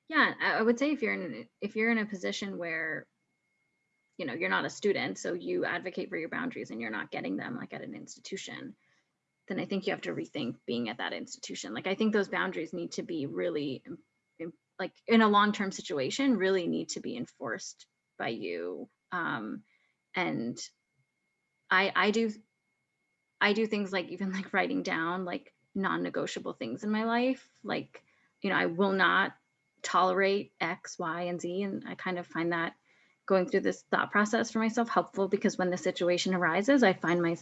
Yeah, I would say if you're in if you're in a position where you know you're not a student, so you advocate for your boundaries and you're not getting them like at an institution, then I think you have to rethink being at that institution. Like I think those boundaries need to be really im- like in a long-term situation really need to be enforced by you. Um, and I I do I do things like even like writing down like non-negotiable things in my life. Like, you know, I will not tolerate X, Y, and Z. And I kind of find that going through this thought process for myself helpful because when the situation arises, I find my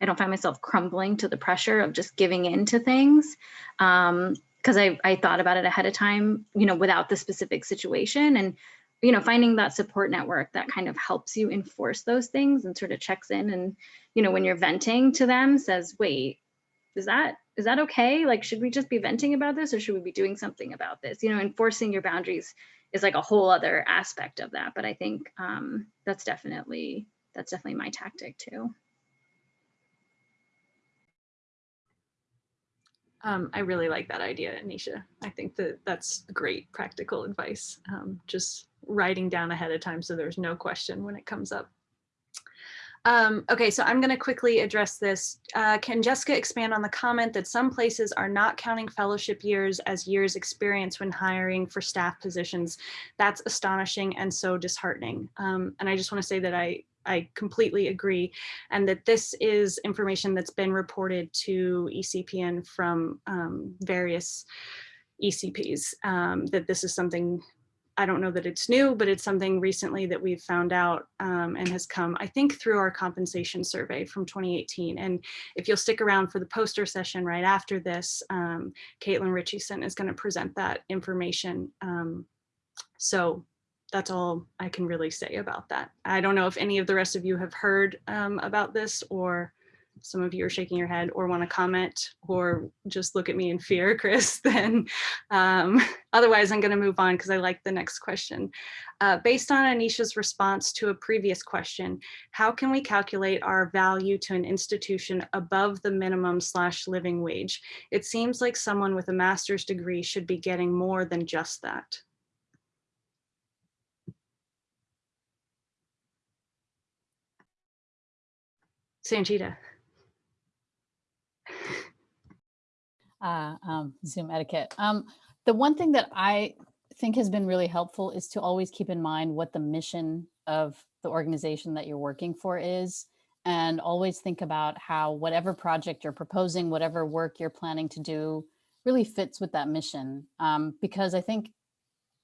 I don't find myself crumbling to the pressure of just giving in to things. Um, because I, I thought about it ahead of time, you know, without the specific situation and, you know, finding that support network that kind of helps you enforce those things and sort of checks in and, you know, when you're venting to them says, wait, is that is that okay? Like, should we just be venting about this or should we be doing something about this? You know, enforcing your boundaries is like a whole other aspect of that. But I think um, that's definitely that's definitely my tactic too. Um, I really like that idea, Anisha. I think that that's great practical advice. Um, just writing down ahead of time so there's no question when it comes up. Um, okay, so I'm going to quickly address this. Uh, can Jessica expand on the comment that some places are not counting fellowship years as years experience when hiring for staff positions? That's astonishing and so disheartening. Um, and I just want to say that I I completely agree, and that this is information that's been reported to ECPN from um, various ECPs, um, that this is something, I don't know that it's new, but it's something recently that we've found out um, and has come, I think, through our compensation survey from 2018. And if you'll stick around for the poster session right after this, um, Caitlin Richardson is going to present that information. Um, so that's all I can really say about that. I don't know if any of the rest of you have heard um, about this or some of you are shaking your head or want to comment or just look at me in fear, Chris, then um, otherwise I'm going to move on because I like the next question. Uh, based on Anisha's response to a previous question, how can we calculate our value to an institution above the minimum slash living wage? It seems like someone with a master's degree should be getting more than just that. Sanchita. uh, um, Zoom etiquette. Um, the one thing that I think has been really helpful is to always keep in mind what the mission of the organization that you're working for is and always think about how whatever project you're proposing, whatever work you're planning to do really fits with that mission. Um, because I think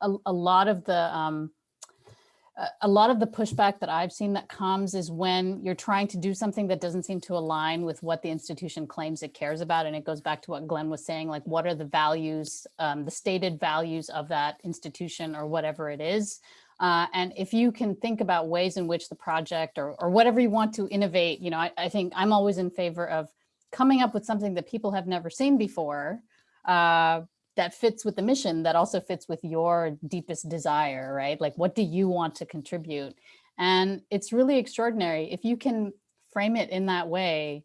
a, a lot of the um, a lot of the pushback that I've seen that comes is when you're trying to do something that doesn't seem to align with what the institution claims it cares about. And it goes back to what Glenn was saying, like what are the values, um, the stated values of that institution or whatever it is. Uh, and if you can think about ways in which the project or, or whatever you want to innovate, you know, I, I think I'm always in favor of coming up with something that people have never seen before uh, that fits with the mission that also fits with your deepest desire, right? Like, what do you want to contribute? And it's really extraordinary. If you can frame it in that way,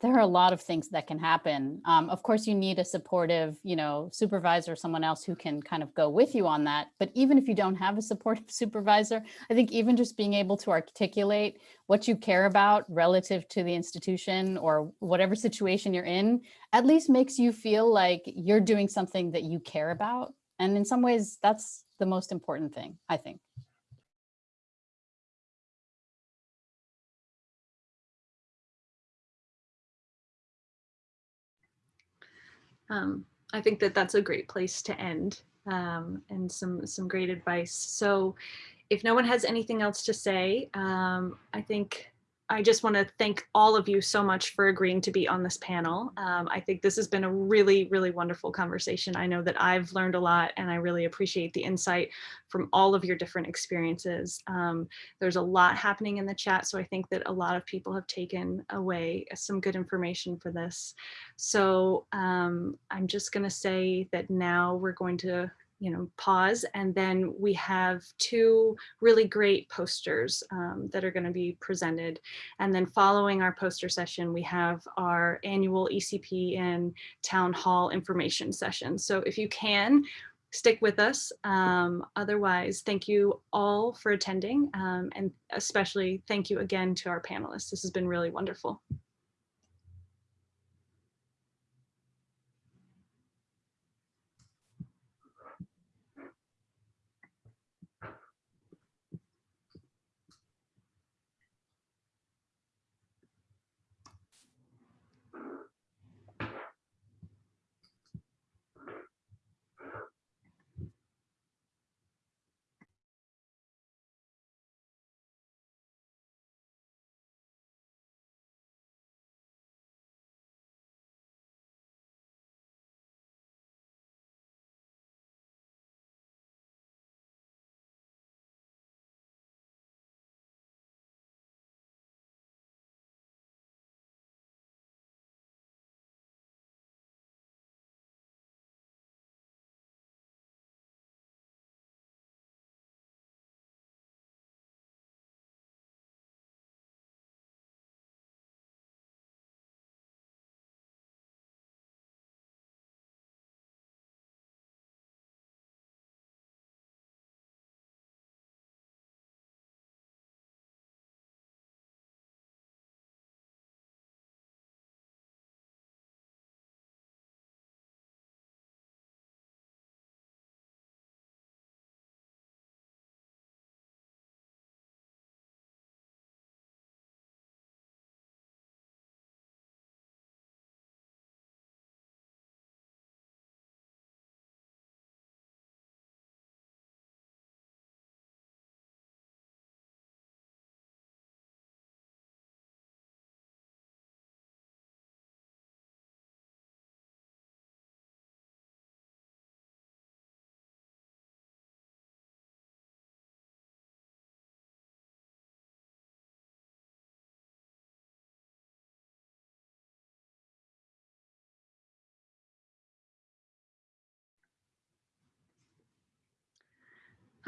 there are a lot of things that can happen. Um, of course, you need a supportive, you know, supervisor, someone else who can kind of go with you on that. But even if you don't have a supportive supervisor, I think even just being able to articulate what you care about relative to the institution or whatever situation you're in, at least makes you feel like you're doing something that you care about. And in some ways, that's the most important thing, I think. Um, I think that that's a great place to end um, and some some great advice. So if no one has anything else to say, um, I think I just want to thank all of you so much for agreeing to be on this panel. Um, I think this has been a really, really wonderful conversation. I know that I've learned a lot and I really appreciate the insight from all of your different experiences. Um, there's a lot happening in the chat, so I think that a lot of people have taken away some good information for this. So um, I'm just going to say that now we're going to you know, pause. And then we have two really great posters um, that are going to be presented. And then following our poster session, we have our annual ECPN town hall information session. So if you can, stick with us. Um, otherwise, thank you all for attending. Um, and especially thank you again to our panelists. This has been really wonderful.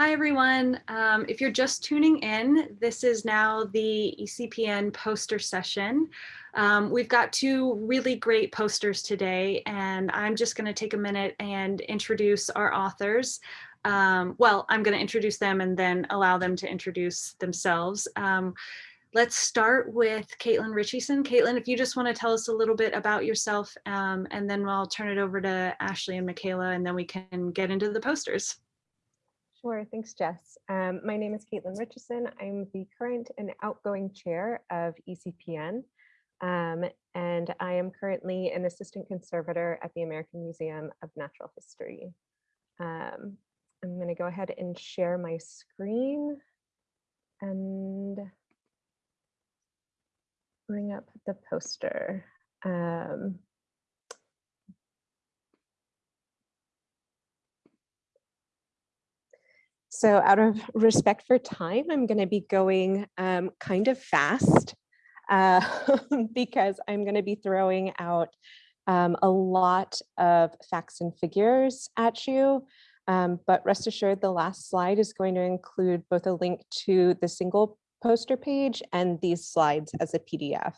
Hi, everyone. Um, if you're just tuning in, this is now the ECPN poster session. Um, we've got two really great posters today, and I'm just going to take a minute and introduce our authors. Um, well, I'm going to introduce them and then allow them to introduce themselves. Um, let's start with Caitlin Richardson. Caitlin, if you just want to tell us a little bit about yourself, um, and then I'll turn it over to Ashley and Michaela, and then we can get into the posters. Sure, thanks, Jess. Um, my name is Caitlin Richardson. I'm the current and outgoing chair of ECPN, um, and I am currently an assistant conservator at the American Museum of Natural History. Um, I'm going to go ahead and share my screen and bring up the poster. Um, So out of respect for time, I'm going to be going um, kind of fast uh, because I'm going to be throwing out um, a lot of facts and figures at you. Um, but rest assured, the last slide is going to include both a link to the single poster page and these slides as a PDF.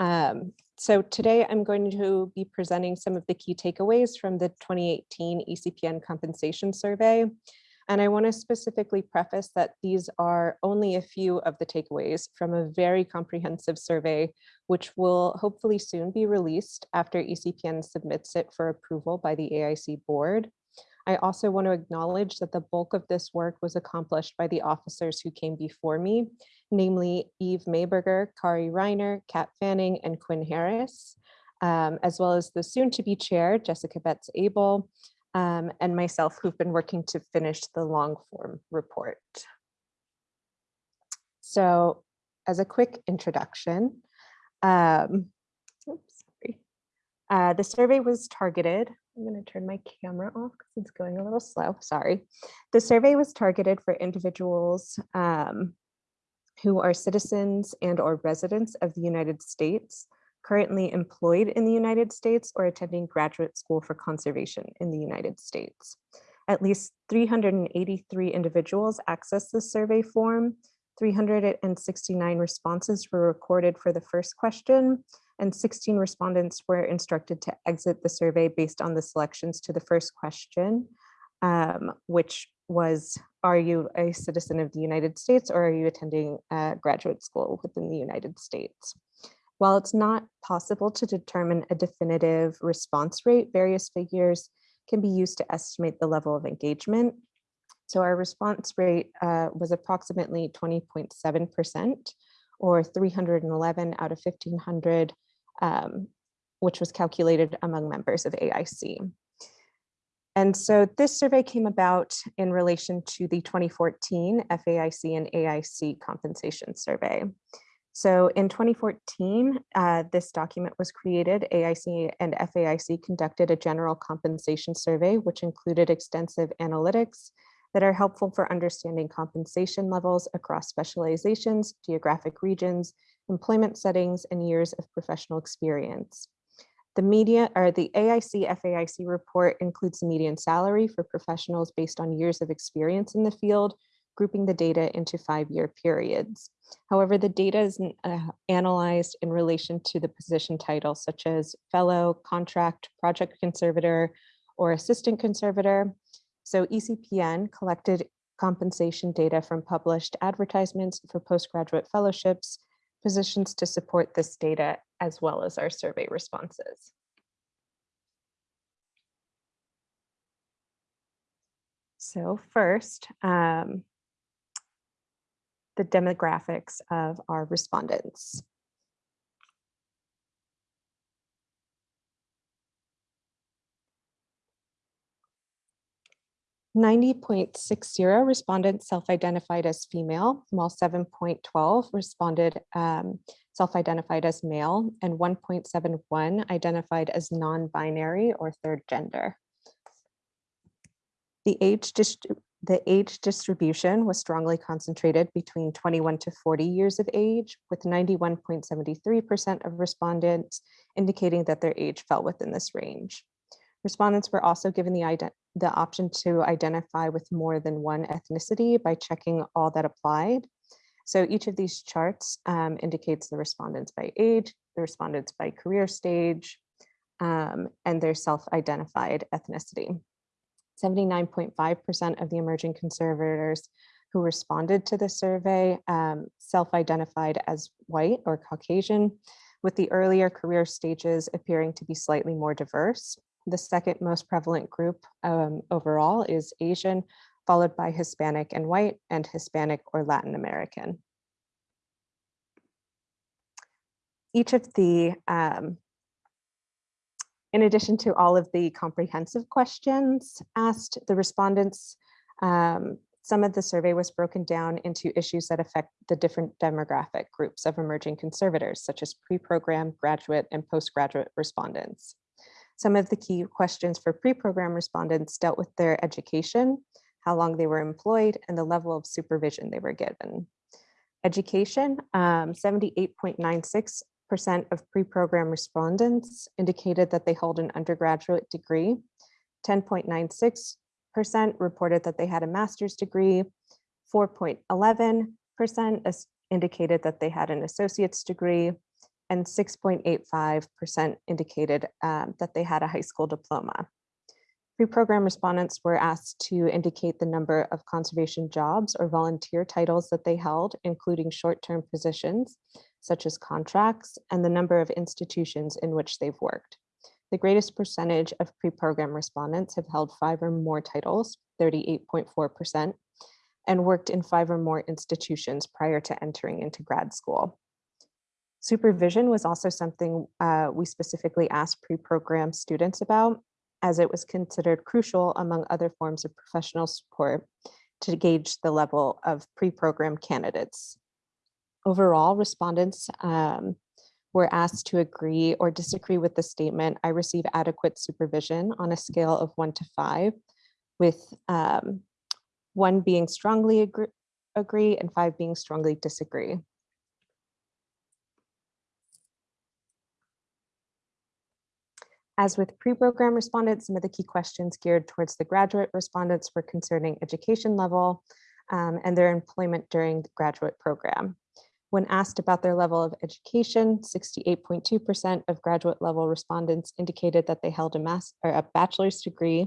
Um, so today I'm going to be presenting some of the key takeaways from the 2018 ECPN compensation survey. And I want to specifically preface that these are only a few of the takeaways from a very comprehensive survey, which will hopefully soon be released after ECPN submits it for approval by the AIC board. I also want to acknowledge that the bulk of this work was accomplished by the officers who came before me, namely Eve Mayberger, Kari Reiner, Kat Fanning, and Quinn Harris, um, as well as the soon-to-be chair, Jessica Betts Abel, um, and myself, who've been working to finish the long form report. So as a quick introduction, um, oops, sorry. Uh, the survey was targeted. I'm going to turn my camera off because it's going a little slow. Sorry. The survey was targeted for individuals um, who are citizens and or residents of the United States, currently employed in the United States or attending graduate school for conservation in the United States. At least 383 individuals accessed the survey form. 369 responses were recorded for the first question and 16 respondents were instructed to exit the survey based on the selections to the first question, um, which was, are you a citizen of the United States or are you attending a graduate school within the United States? While it's not possible to determine a definitive response rate, various figures can be used to estimate the level of engagement. So our response rate uh, was approximately 20.7% or 311 out of 1500, um, which was calculated among members of AIC. And so this survey came about in relation to the 2014 FAIC and AIC compensation survey. So in 2014, uh, this document was created. AIC and FAIC conducted a general compensation survey, which included extensive analytics that are helpful for understanding compensation levels across specializations, geographic regions, employment settings, and years of professional experience. The media or the AIC FAIC report includes the median salary for professionals based on years of experience in the field, grouping the data into five-year periods. However, the data is uh, analyzed in relation to the position title, such as fellow, contract, project conservator, or assistant conservator. So ECPN collected compensation data from published advertisements for postgraduate fellowships, positions to support this data, as well as our survey responses. So first, um, the demographics of our respondents. Ninety point six zero respondents self-identified as female, while seven point twelve responded um, self-identified as male, and one point seven one identified as non-binary or third gender. The age the age distribution was strongly concentrated between 21 to 40 years of age, with 91.73% of respondents indicating that their age fell within this range. Respondents were also given the, the option to identify with more than one ethnicity by checking all that applied. So each of these charts um, indicates the respondents by age, the respondents by career stage, um, and their self-identified ethnicity. 79.5% of the emerging conservators who responded to the survey um, self-identified as white or Caucasian, with the earlier career stages appearing to be slightly more diverse. The second most prevalent group um, overall is Asian, followed by Hispanic and white, and Hispanic or Latin American. Each of the um, in addition to all of the comprehensive questions asked, the respondents, um, some of the survey was broken down into issues that affect the different demographic groups of emerging conservators, such as pre-program, graduate, and postgraduate respondents. Some of the key questions for pre-program respondents dealt with their education, how long they were employed, and the level of supervision they were given. Education, 78.96 percent of pre-program respondents indicated that they hold an undergraduate degree. 10.96% reported that they had a master's degree. 4.11% indicated that they had an associate's degree. and 6.85% indicated um, that they had a high school diploma. Pre-program respondents were asked to indicate the number of conservation jobs or volunteer titles that they held, including short-term positions, such as contracts, and the number of institutions in which they've worked. The greatest percentage of pre-program respondents have held five or more titles, 38.4%, and worked in five or more institutions prior to entering into grad school. Supervision was also something uh, we specifically asked pre-program students about, as it was considered crucial among other forms of professional support to gauge the level of pre-program candidates. Overall, respondents um, were asked to agree or disagree with the statement, I receive adequate supervision on a scale of one to five, with um, one being strongly agree, agree and five being strongly disagree. As with pre-program respondents, some of the key questions geared towards the graduate respondents were concerning education level um, and their employment during the graduate program. When asked about their level of education, 68.2% of graduate level respondents indicated that they held a, or a bachelor's degree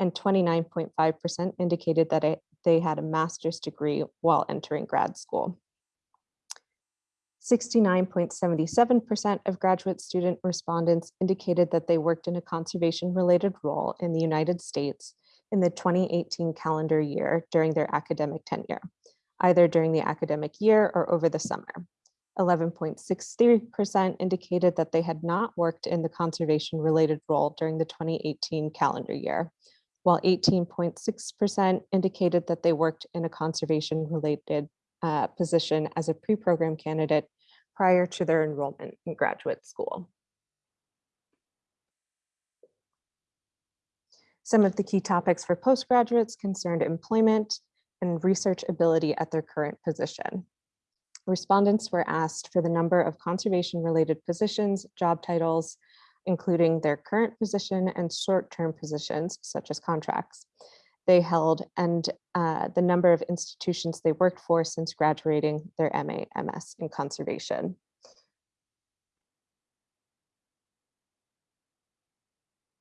and 29.5% indicated that it, they had a master's degree while entering grad school. 69.77% of graduate student respondents indicated that they worked in a conservation related role in the United States in the 2018 calendar year during their academic tenure, either during the academic year or over the summer. 11.63% indicated that they had not worked in the conservation related role during the 2018 calendar year, while 18.6% indicated that they worked in a conservation related uh, position as a pre-program candidate prior to their enrollment in graduate school. Some of the key topics for postgraduates concerned employment and research ability at their current position. Respondents were asked for the number of conservation-related positions, job titles, including their current position and short-term positions, such as contracts they held and uh, the number of institutions they worked for since graduating their MA, MS in conservation.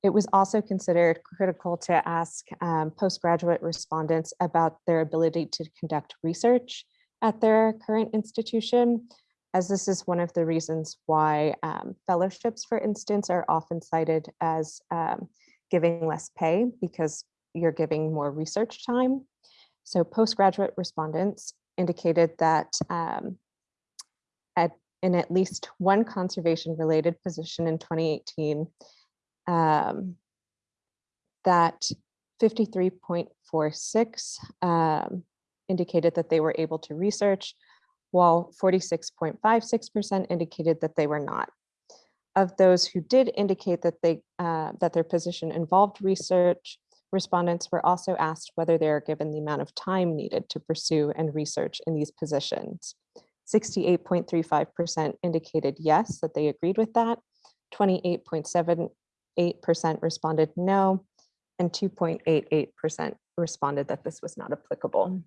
It was also considered critical to ask um, postgraduate respondents about their ability to conduct research at their current institution, as this is one of the reasons why um, fellowships, for instance, are often cited as um, giving less pay because you're giving more research time. So postgraduate respondents indicated that um, at, in at least one conservation related position in 2018, um, that 53.46 um, indicated that they were able to research, while 46.56% indicated that they were not. Of those who did indicate that they uh, that their position involved research, Respondents were also asked whether they are given the amount of time needed to pursue and research in these positions. 68.35% indicated yes, that they agreed with that. 28.78% responded no, and 2.88% responded that this was not applicable.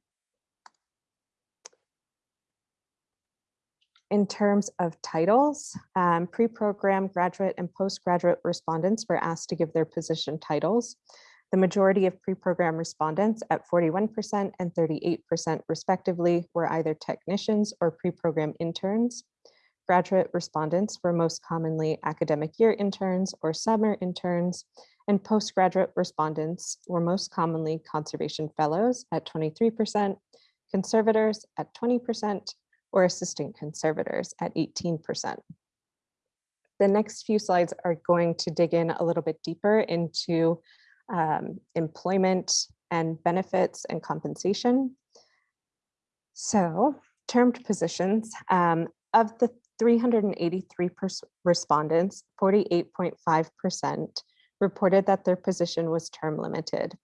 In terms of titles, um, pre-program graduate and postgraduate respondents were asked to give their position titles. The majority of pre-program respondents at 41% and 38% respectively were either technicians or pre-program interns. Graduate respondents were most commonly academic year interns or summer interns, and postgraduate respondents were most commonly conservation fellows at 23%, conservators at 20%, or assistant conservators at 18%. The next few slides are going to dig in a little bit deeper into um, employment and benefits and compensation. So termed positions um, of the 383 respondents, 48.5% reported that their position was term limited.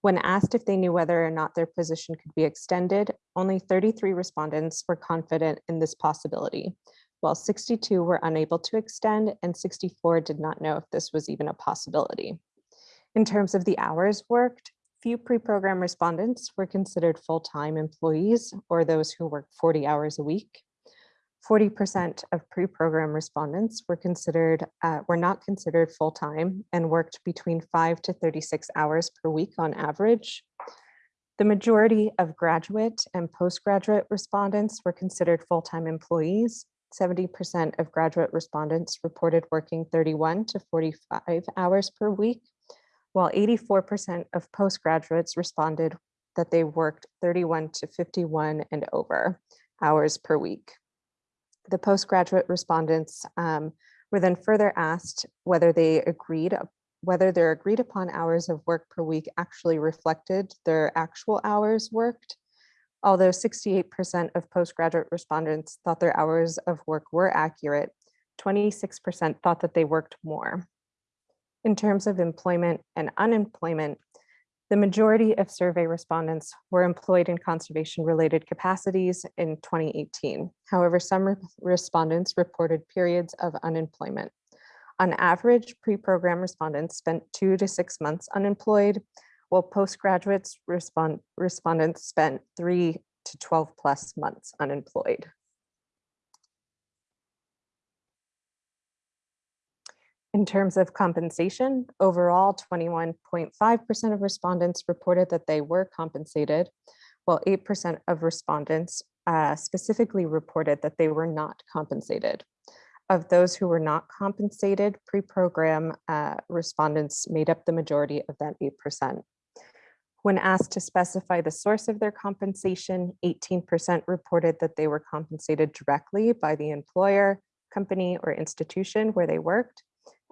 When asked if they knew whether or not their position could be extended, only 33 respondents were confident in this possibility, while 62 were unable to extend and 64 did not know if this was even a possibility. In terms of the hours worked, few pre-program respondents were considered full-time employees or those who work 40 hours a week. 40% of pre-program respondents were considered, uh, were not considered full-time and worked between five to 36 hours per week on average. The majority of graduate and postgraduate respondents were considered full-time employees. 70% of graduate respondents reported working 31 to 45 hours per week, while 84% of postgraduates responded that they worked 31 to 51 and over hours per week. The postgraduate respondents um, were then further asked whether they agreed, whether their agreed upon hours of work per week actually reflected their actual hours worked. Although 68% of postgraduate respondents thought their hours of work were accurate, 26% thought that they worked more. In terms of employment and unemployment, the majority of survey respondents were employed in conservation related capacities in 2018. However, some re respondents reported periods of unemployment. On average, pre-program respondents spent two to six months unemployed, while postgraduates respond respondents spent three to 12 plus months unemployed. In terms of compensation, overall 21.5% of respondents reported that they were compensated, while 8% of respondents uh, specifically reported that they were not compensated. Of those who were not compensated, pre-program uh, respondents made up the majority of that 8%. When asked to specify the source of their compensation, 18% reported that they were compensated directly by the employer, company, or institution where they worked,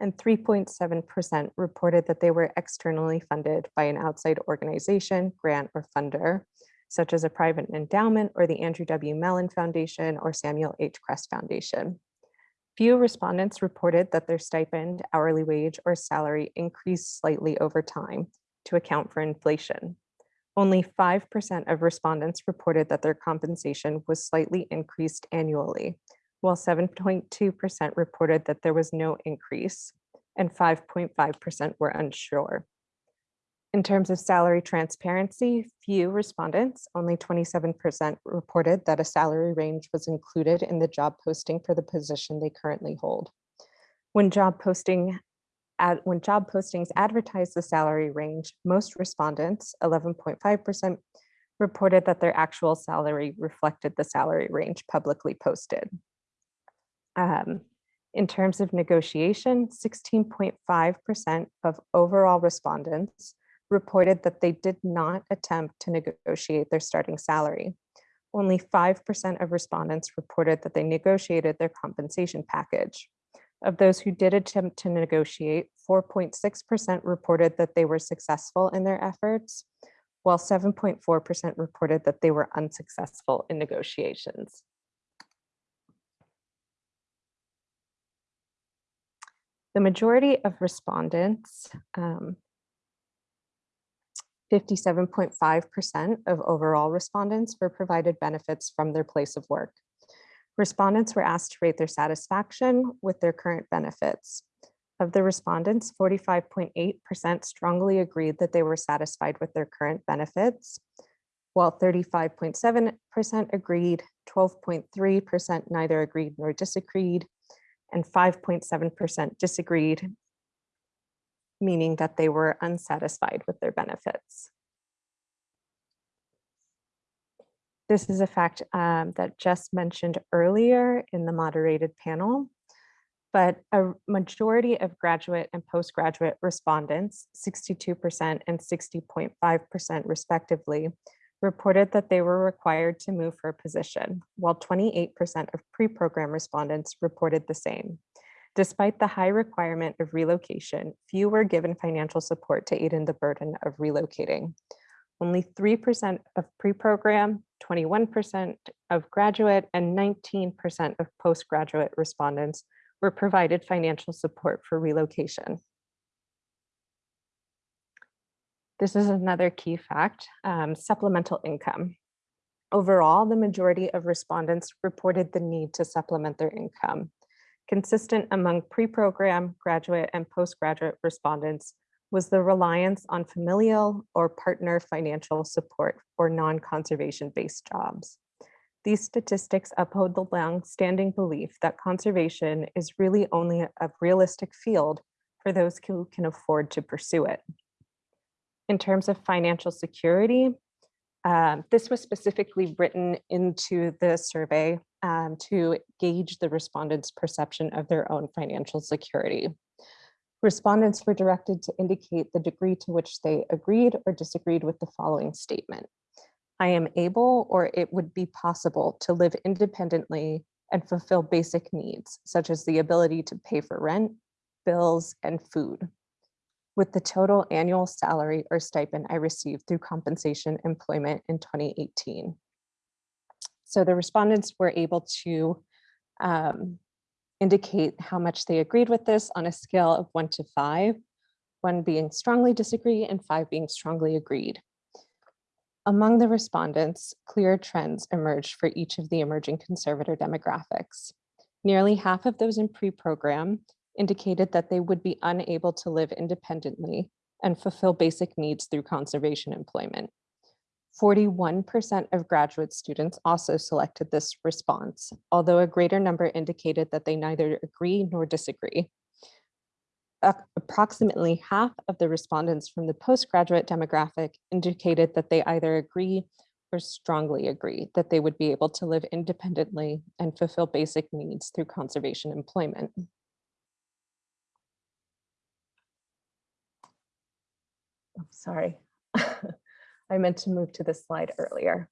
and 3.7% reported that they were externally funded by an outside organization, grant, or funder, such as a private endowment or the Andrew W. Mellon Foundation or Samuel H. Kress Foundation. Few respondents reported that their stipend, hourly wage, or salary increased slightly over time to account for inflation. Only 5% of respondents reported that their compensation was slightly increased annually, while 7.2% reported that there was no increase and 5.5% were unsure. In terms of salary transparency, few respondents, only 27% reported that a salary range was included in the job posting for the position they currently hold. When job posting ad, when job postings advertise the salary range, most respondents, 11.5%, reported that their actual salary reflected the salary range publicly posted. Um, in terms of negotiation, 16.5% of overall respondents reported that they did not attempt to negotiate their starting salary. Only 5% of respondents reported that they negotiated their compensation package. Of those who did attempt to negotiate, 4.6% reported that they were successful in their efforts, while 7.4% reported that they were unsuccessful in negotiations. The majority of respondents, 57.5% um, of overall respondents were provided benefits from their place of work. Respondents were asked to rate their satisfaction with their current benefits. Of the respondents, 45.8% strongly agreed that they were satisfied with their current benefits, while 35.7% agreed, 12.3% neither agreed nor disagreed, and 5.7% disagreed, meaning that they were unsatisfied with their benefits. This is a fact um, that Jess mentioned earlier in the moderated panel, but a majority of graduate and postgraduate respondents, 62% and 60.5% respectively, reported that they were required to move for a position, while 28% of pre-program respondents reported the same. Despite the high requirement of relocation, few were given financial support to aid in the burden of relocating. Only 3% of pre-program, 21% of graduate, and 19% of postgraduate respondents were provided financial support for relocation. This is another key fact, um, supplemental income. Overall, the majority of respondents reported the need to supplement their income. Consistent among pre-program, graduate, and postgraduate respondents was the reliance on familial or partner financial support for non-conservation based jobs. These statistics uphold the long-standing belief that conservation is really only a realistic field for those who can afford to pursue it. In terms of financial security, um, this was specifically written into the survey um, to gauge the respondents' perception of their own financial security. Respondents were directed to indicate the degree to which they agreed or disagreed with the following statement. I am able or it would be possible to live independently and fulfill basic needs, such as the ability to pay for rent, bills, and food with the total annual salary or stipend I received through compensation employment in 2018. So the respondents were able to um, indicate how much they agreed with this on a scale of one to five, one being strongly disagree and five being strongly agreed. Among the respondents, clear trends emerged for each of the emerging conservator demographics. Nearly half of those in pre-program indicated that they would be unable to live independently and fulfill basic needs through conservation employment. 41% of graduate students also selected this response, although a greater number indicated that they neither agree nor disagree. Approximately half of the respondents from the postgraduate demographic indicated that they either agree or strongly agree that they would be able to live independently and fulfill basic needs through conservation employment. Oh, sorry. I meant to move to this slide earlier.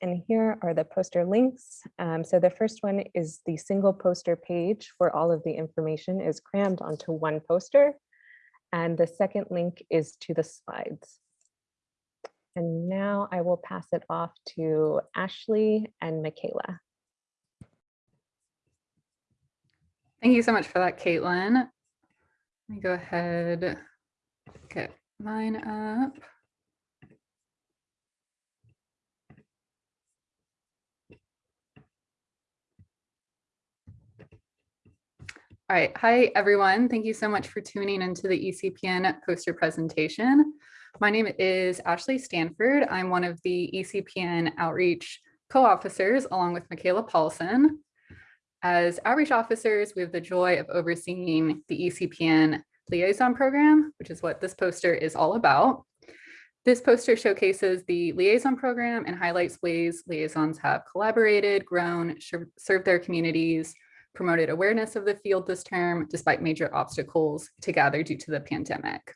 And here are the poster links. Um, so the first one is the single poster page where all of the information is crammed onto one poster. And the second link is to the slides. And now I will pass it off to Ashley and Michaela. Thank you so much for that, Caitlin. Let me go ahead, get mine up. All right, hi everyone. Thank you so much for tuning into the ECPN poster presentation. My name is Ashley Stanford. I'm one of the ECPN outreach co-officers along with Michaela Paulson. As outreach officers, we have the joy of overseeing the ECPN liaison program, which is what this poster is all about. This poster showcases the liaison program and highlights ways liaisons have collaborated, grown, served their communities, promoted awareness of the field this term, despite major obstacles to gather due to the pandemic.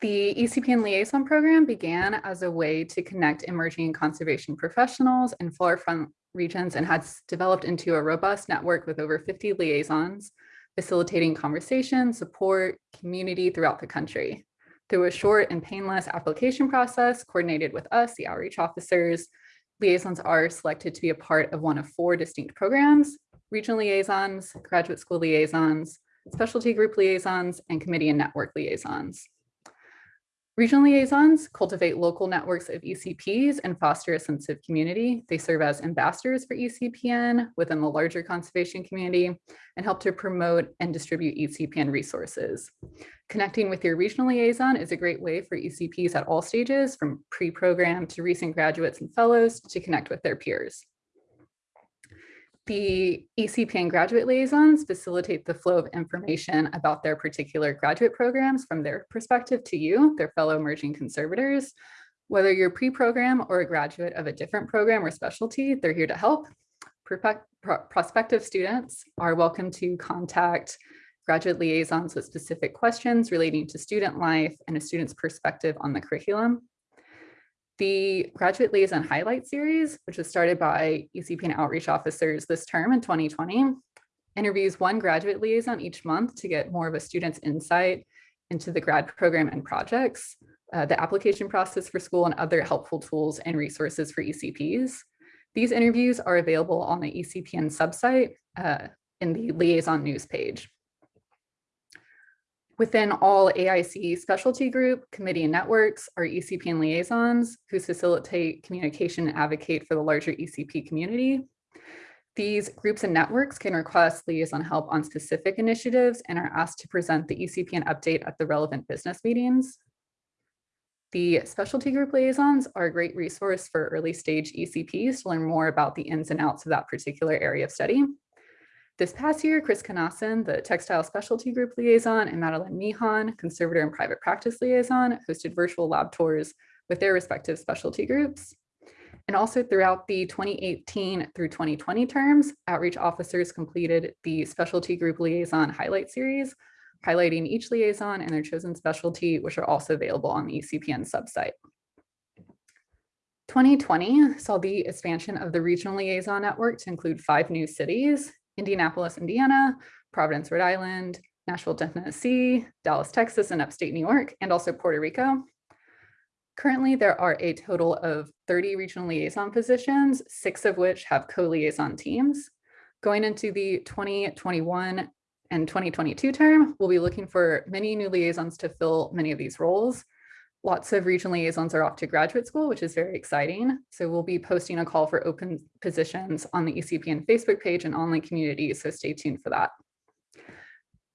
The ECPN liaison program began as a way to connect emerging conservation professionals in flora front regions and has developed into a robust network with over 50 liaisons facilitating conversation, support, community throughout the country. Through a short and painless application process coordinated with us, the outreach officers, liaisons are selected to be a part of one of four distinct programs, regional liaisons, graduate school liaisons, specialty group liaisons, and committee and network liaisons. Regional liaisons cultivate local networks of ECPs and foster a sense of community. They serve as ambassadors for ECPN within the larger conservation community and help to promote and distribute ECPN resources. Connecting with your regional liaison is a great way for ECPs at all stages, from pre-program to recent graduates and fellows to connect with their peers. The ECPN graduate liaisons facilitate the flow of information about their particular graduate programs from their perspective to you, their fellow emerging conservators. Whether you're pre-program or a graduate of a different program or specialty, they're here to help. Prospective students are welcome to contact graduate liaisons with specific questions relating to student life and a student's perspective on the curriculum. The Graduate Liaison Highlight Series, which was started by ECPN outreach officers this term in 2020, interviews one graduate liaison each month to get more of a student's insight into the grad program and projects, uh, the application process for school and other helpful tools and resources for ECPs. These interviews are available on the ECPN subsite uh, in the liaison news page. Within all AIC specialty group, committee and networks are and liaisons who facilitate communication and advocate for the larger ECP community. These groups and networks can request liaison help on specific initiatives and are asked to present the ECPN update at the relevant business meetings. The specialty group liaisons are a great resource for early stage ECPs to learn more about the ins and outs of that particular area of study. This past year, Chris Kanassen, the textile specialty group liaison, and Madeline Mihan, conservator and private practice liaison, hosted virtual lab tours with their respective specialty groups. And also throughout the 2018 through 2020 terms, outreach officers completed the specialty group liaison highlight series, highlighting each liaison and their chosen specialty, which are also available on the ECPN subsite. 2020 saw the expansion of the regional liaison network to include five new cities, Indianapolis, Indiana, Providence, Rhode Island, Nashville, Tennessee, Dallas, Texas, and upstate New York, and also Puerto Rico. Currently, there are a total of 30 regional liaison positions, six of which have co-liaison teams. Going into the 2021 and 2022 term, we'll be looking for many new liaisons to fill many of these roles. Lots of regional liaisons are off to graduate school, which is very exciting. So we'll be posting a call for open positions on the ECPN Facebook page and online community, so stay tuned for that.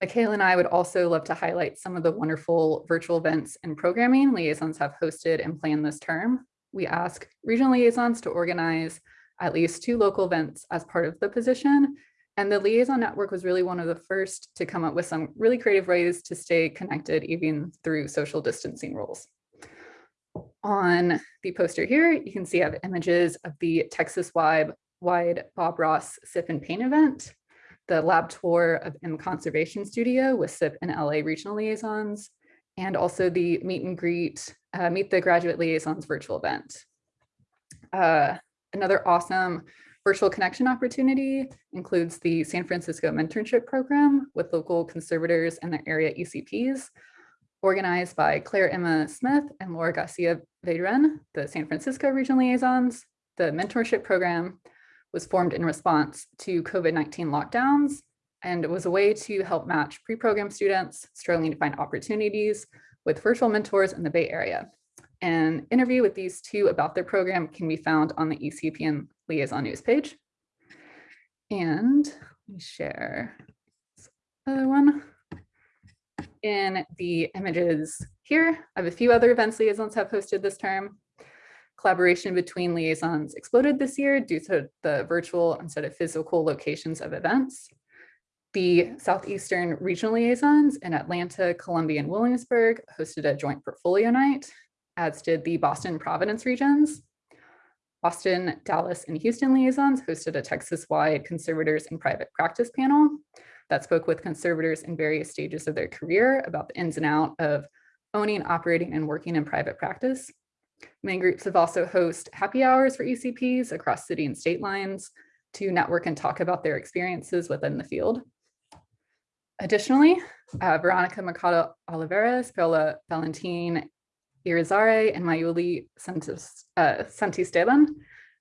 Michaela and I would also love to highlight some of the wonderful virtual events and programming liaisons have hosted and planned this term. We ask regional liaisons to organize at least two local events as part of the position. And the liaison network was really one of the first to come up with some really creative ways to stay connected even through social distancing rules. On the poster here, you can see I have images of the Texas wide, wide Bob Ross Sip and Paint event the lab tour of M Conservation Studio with SIP and LA regional liaisons, and also the meet and greet, uh, meet the graduate liaisons virtual event. Uh, another awesome virtual connection opportunity includes the San Francisco Mentorship Program with local conservators and their area ECPs, organized by Claire Emma Smith and Laura Garcia Vedrenne, the San Francisco regional liaisons. The mentorship program was formed in response to COVID-19 lockdowns and was a way to help match pre-program students struggling to find opportunities with virtual mentors in the Bay Area. An interview with these two about their program can be found on the ECPN Liaison News page. And let me share this other one. In the images here, I have a few other events liaisons have hosted this term. Collaboration between liaisons exploded this year due to the virtual instead of physical locations of events. The Southeastern regional liaisons in Atlanta, Columbia, and Williamsburg hosted a joint portfolio night, as did the Boston Providence regions. Austin, Dallas, and Houston liaisons hosted a Texas-wide conservators and private practice panel that spoke with conservators in various stages of their career about the ins and out of owning, operating, and working in private practice. Many groups have also host happy hours for ECPs across city and state lines to network and talk about their experiences within the field. Additionally, uh, Veronica Mercado Oliveras, Paola Valentin Irizarry, and Mayuli uh, Santisteban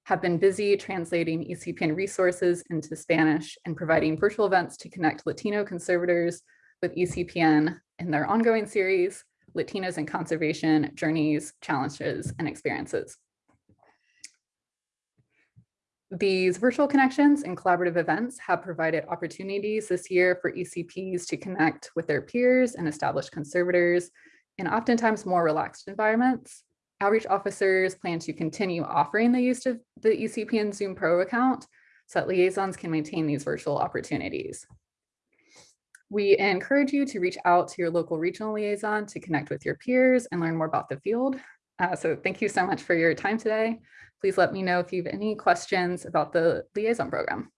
have been busy translating ECPN resources into Spanish and providing virtual events to connect Latino conservators with ECPN in their ongoing series, Latinos in Conservation, Journeys, Challenges, and Experiences. These virtual connections and collaborative events have provided opportunities this year for ECPs to connect with their peers and established conservators in oftentimes more relaxed environments. Outreach officers plan to continue offering the use of the ECPN Zoom Pro account so that liaisons can maintain these virtual opportunities. We encourage you to reach out to your local regional liaison to connect with your peers and learn more about the field. Uh, so thank you so much for your time today. Please let me know if you have any questions about the liaison program.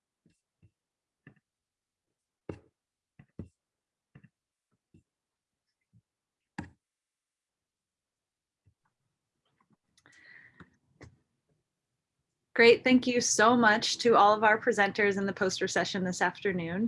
Great. Thank you so much to all of our presenters in the poster session this afternoon.